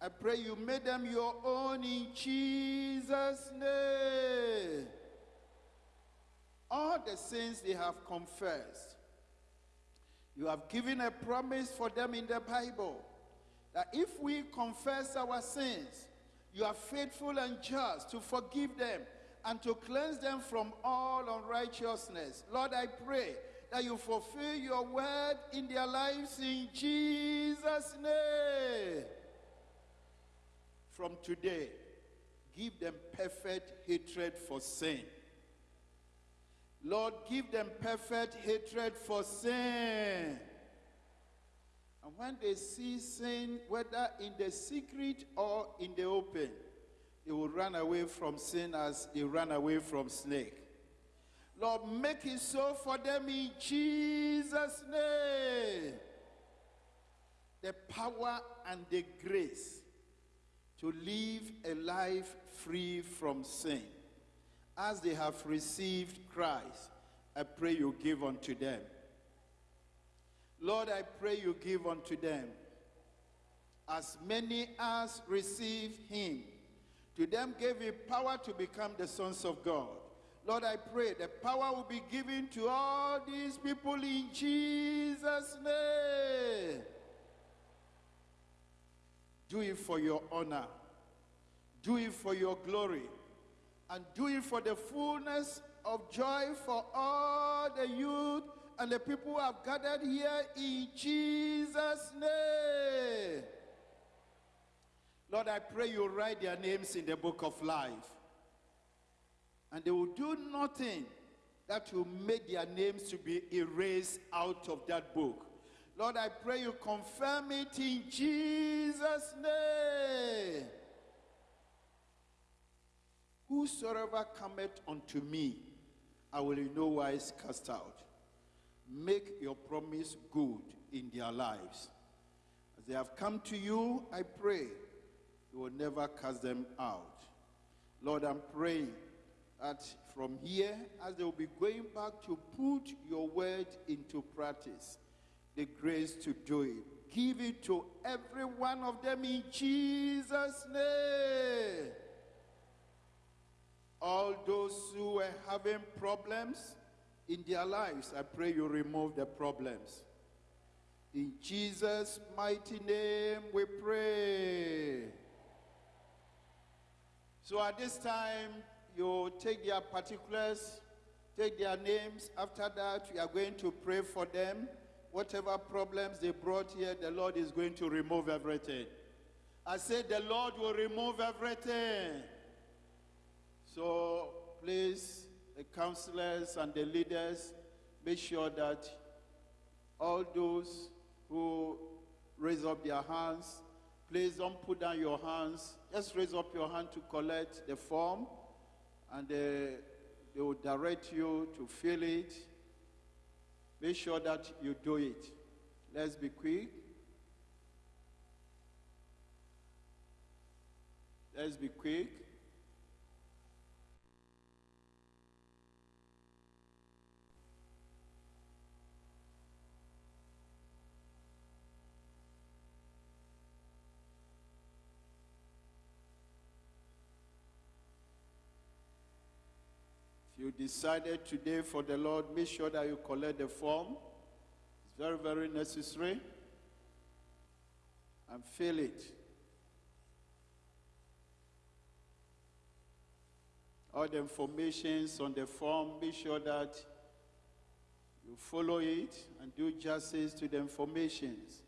I pray you make them your own in Jesus' name. All the sins they have confessed, you have given a promise for them in the Bible that if we confess our sins, you are faithful and just to forgive them and to cleanse them from all unrighteousness. Lord, I pray that you fulfill your word in their lives in Jesus' name. From today, give them perfect hatred for sin. Lord, give them perfect hatred for sin. And when they see sin, whether in the secret or in the open, they will run away from sin as he ran away from snake. Lord, make it so for them in Jesus' name. The power and the grace to live a life free from sin. As they have received Christ, I pray you give unto them. Lord, I pray you give unto them as many as receive him. To them gave he power to become the sons of God. Lord, I pray the power will be given to all these people in Jesus' name. Do it for your honor. Do it for your glory. And do it for the fullness of joy for all the youth and the people who have gathered here in Jesus' name. Lord, I pray you write their names in the book of life. And they will do nothing that will make their names to be erased out of that book. Lord, I pray you confirm it in Jesus' name. Whosoever cometh unto me, I will in no wise cast out. Make your promise good in their lives. As they have come to you, I pray you will never cast them out. Lord, I'm praying that from here, as they will be going back to put your word into practice, the grace to do it. Give it to every one of them in Jesus' name. All those who are having problems in their lives, I pray you remove the problems. In Jesus' mighty name we pray. So at this time, you take their particulars, take their names. After that, we are going to pray for them. Whatever problems they brought here, the Lord is going to remove everything. I said the Lord will remove everything. So please, the counselors and the leaders, make sure that all those who raise up their hands, please don't put down your hands. Just raise up your hand to collect the form, and uh, they will direct you to fill it. Make sure that you do it. Let's be quick. Let's be quick. If you decided today for the Lord, make sure that you collect the form. It's very, very necessary. And fill it. All the informations on the form, be sure that you follow it and do justice to the informations.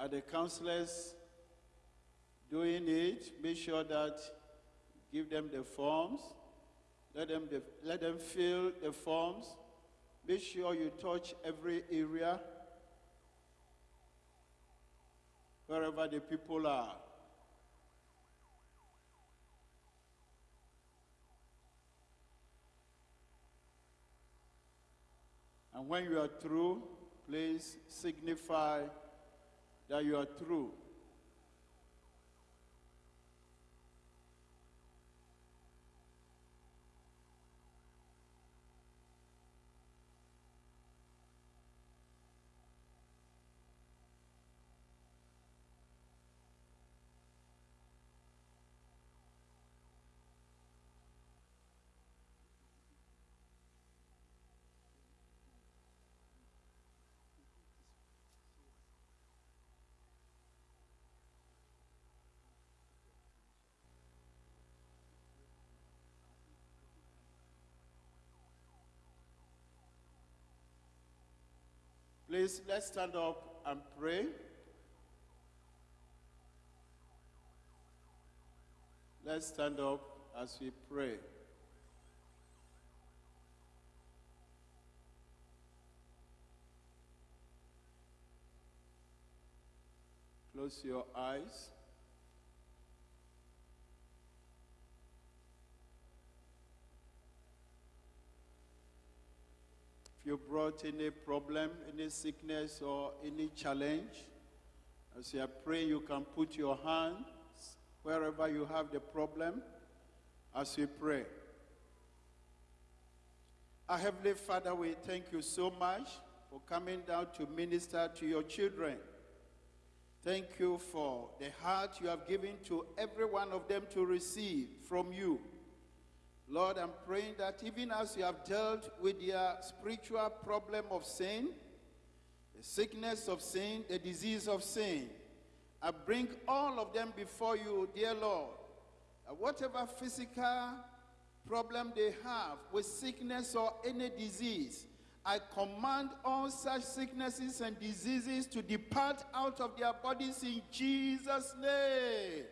Are the counselors doing it? Make sure that give them the forms. Let them, the, let them fill the forms. Make sure you touch every area wherever the people are. And when you are through, please signify that you are through. Please, let's stand up and pray. Let's stand up as we pray. Close your eyes. If you brought any problem, any sickness, or any challenge, as you praying, you can put your hands wherever you have the problem as we pray. Our Heavenly Father, we thank you so much for coming down to minister to your children. Thank you for the heart you have given to every one of them to receive from you. Lord, I'm praying that even as you have dealt with their spiritual problem of sin, the sickness of sin, the disease of sin, I bring all of them before you, dear Lord. Whatever physical problem they have with sickness or any disease, I command all such sicknesses and diseases to depart out of their bodies in Jesus' name.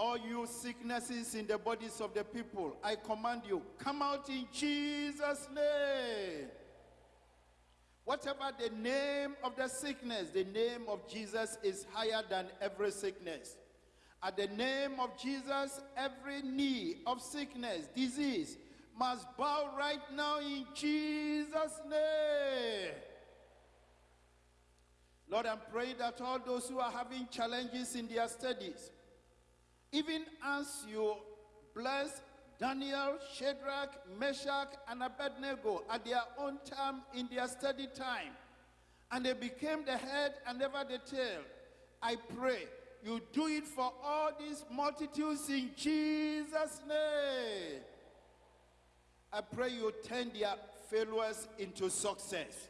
All you sicknesses in the bodies of the people, I command you, come out in Jesus' name. Whatever the name of the sickness, the name of Jesus is higher than every sickness. At the name of Jesus, every knee of sickness, disease, must bow right now in Jesus' name. Lord, I'm praying that all those who are having challenges in their studies, even as you bless Daniel, Shadrach, Meshach, and Abednego at their own time in their study time, and they became the head and never the tail, I pray you do it for all these multitudes in Jesus' name. I pray you turn their failures into success,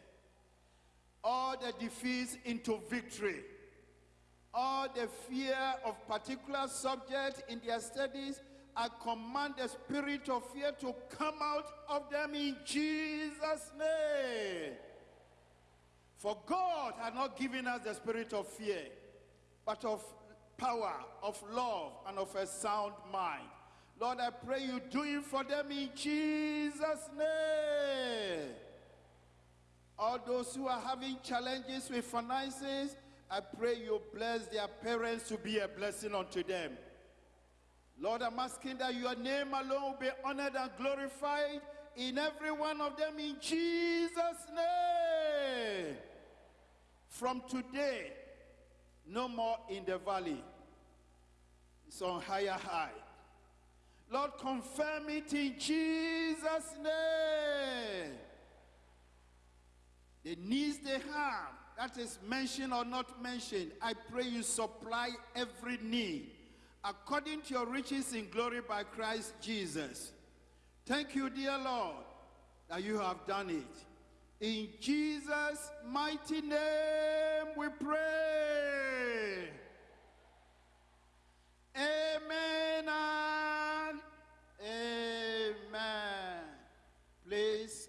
all the defeats into victory, all the fear of particular subject in their studies. I command the spirit of fear to come out of them in Jesus' name. For God has not given us the spirit of fear, but of power, of love, and of a sound mind. Lord, I pray you do it for them in Jesus' name. All those who are having challenges with finances, I pray you bless their parents to be a blessing unto them. Lord, I'm asking that your name alone be honored and glorified in every one of them in Jesus' name. From today, no more in the valley. It's on higher high. Lord, confirm it in Jesus' name. The needs they have, that is mentioned or not mentioned, I pray you supply every need according to your riches in glory by Christ Jesus. Thank you, dear Lord, that you have done it. In Jesus' mighty name we pray. Amen and amen. Please,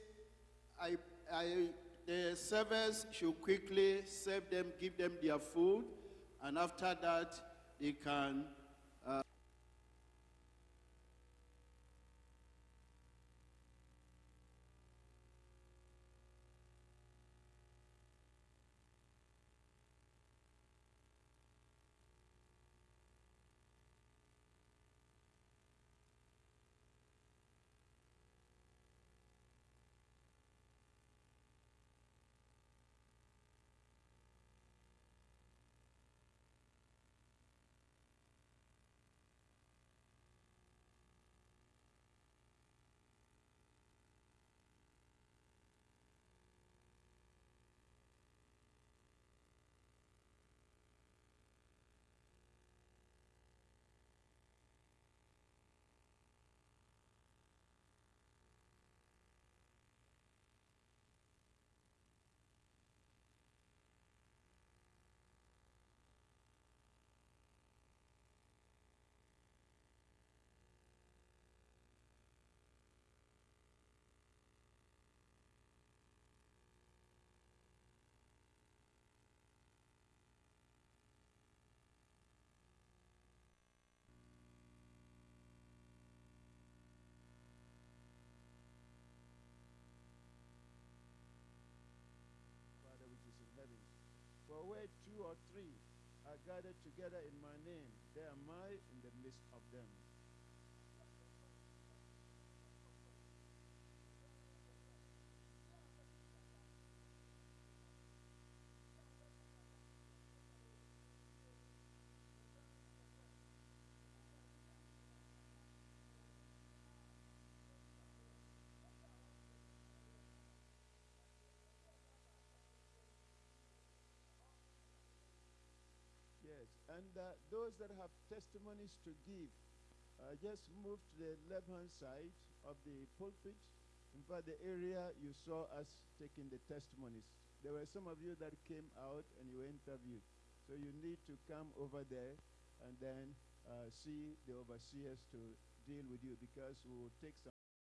I, I, the servers should quickly serve them, give them their food, and after that, they can two or three are gathered together in my name, there am I in the midst of them. And uh, those that have testimonies to give, uh, just move to the left-hand side of the pulpit. In fact, the area you saw us taking the testimonies. There were some of you that came out and you were interviewed. So you need to come over there and then uh, see the overseers to deal with you because we will take some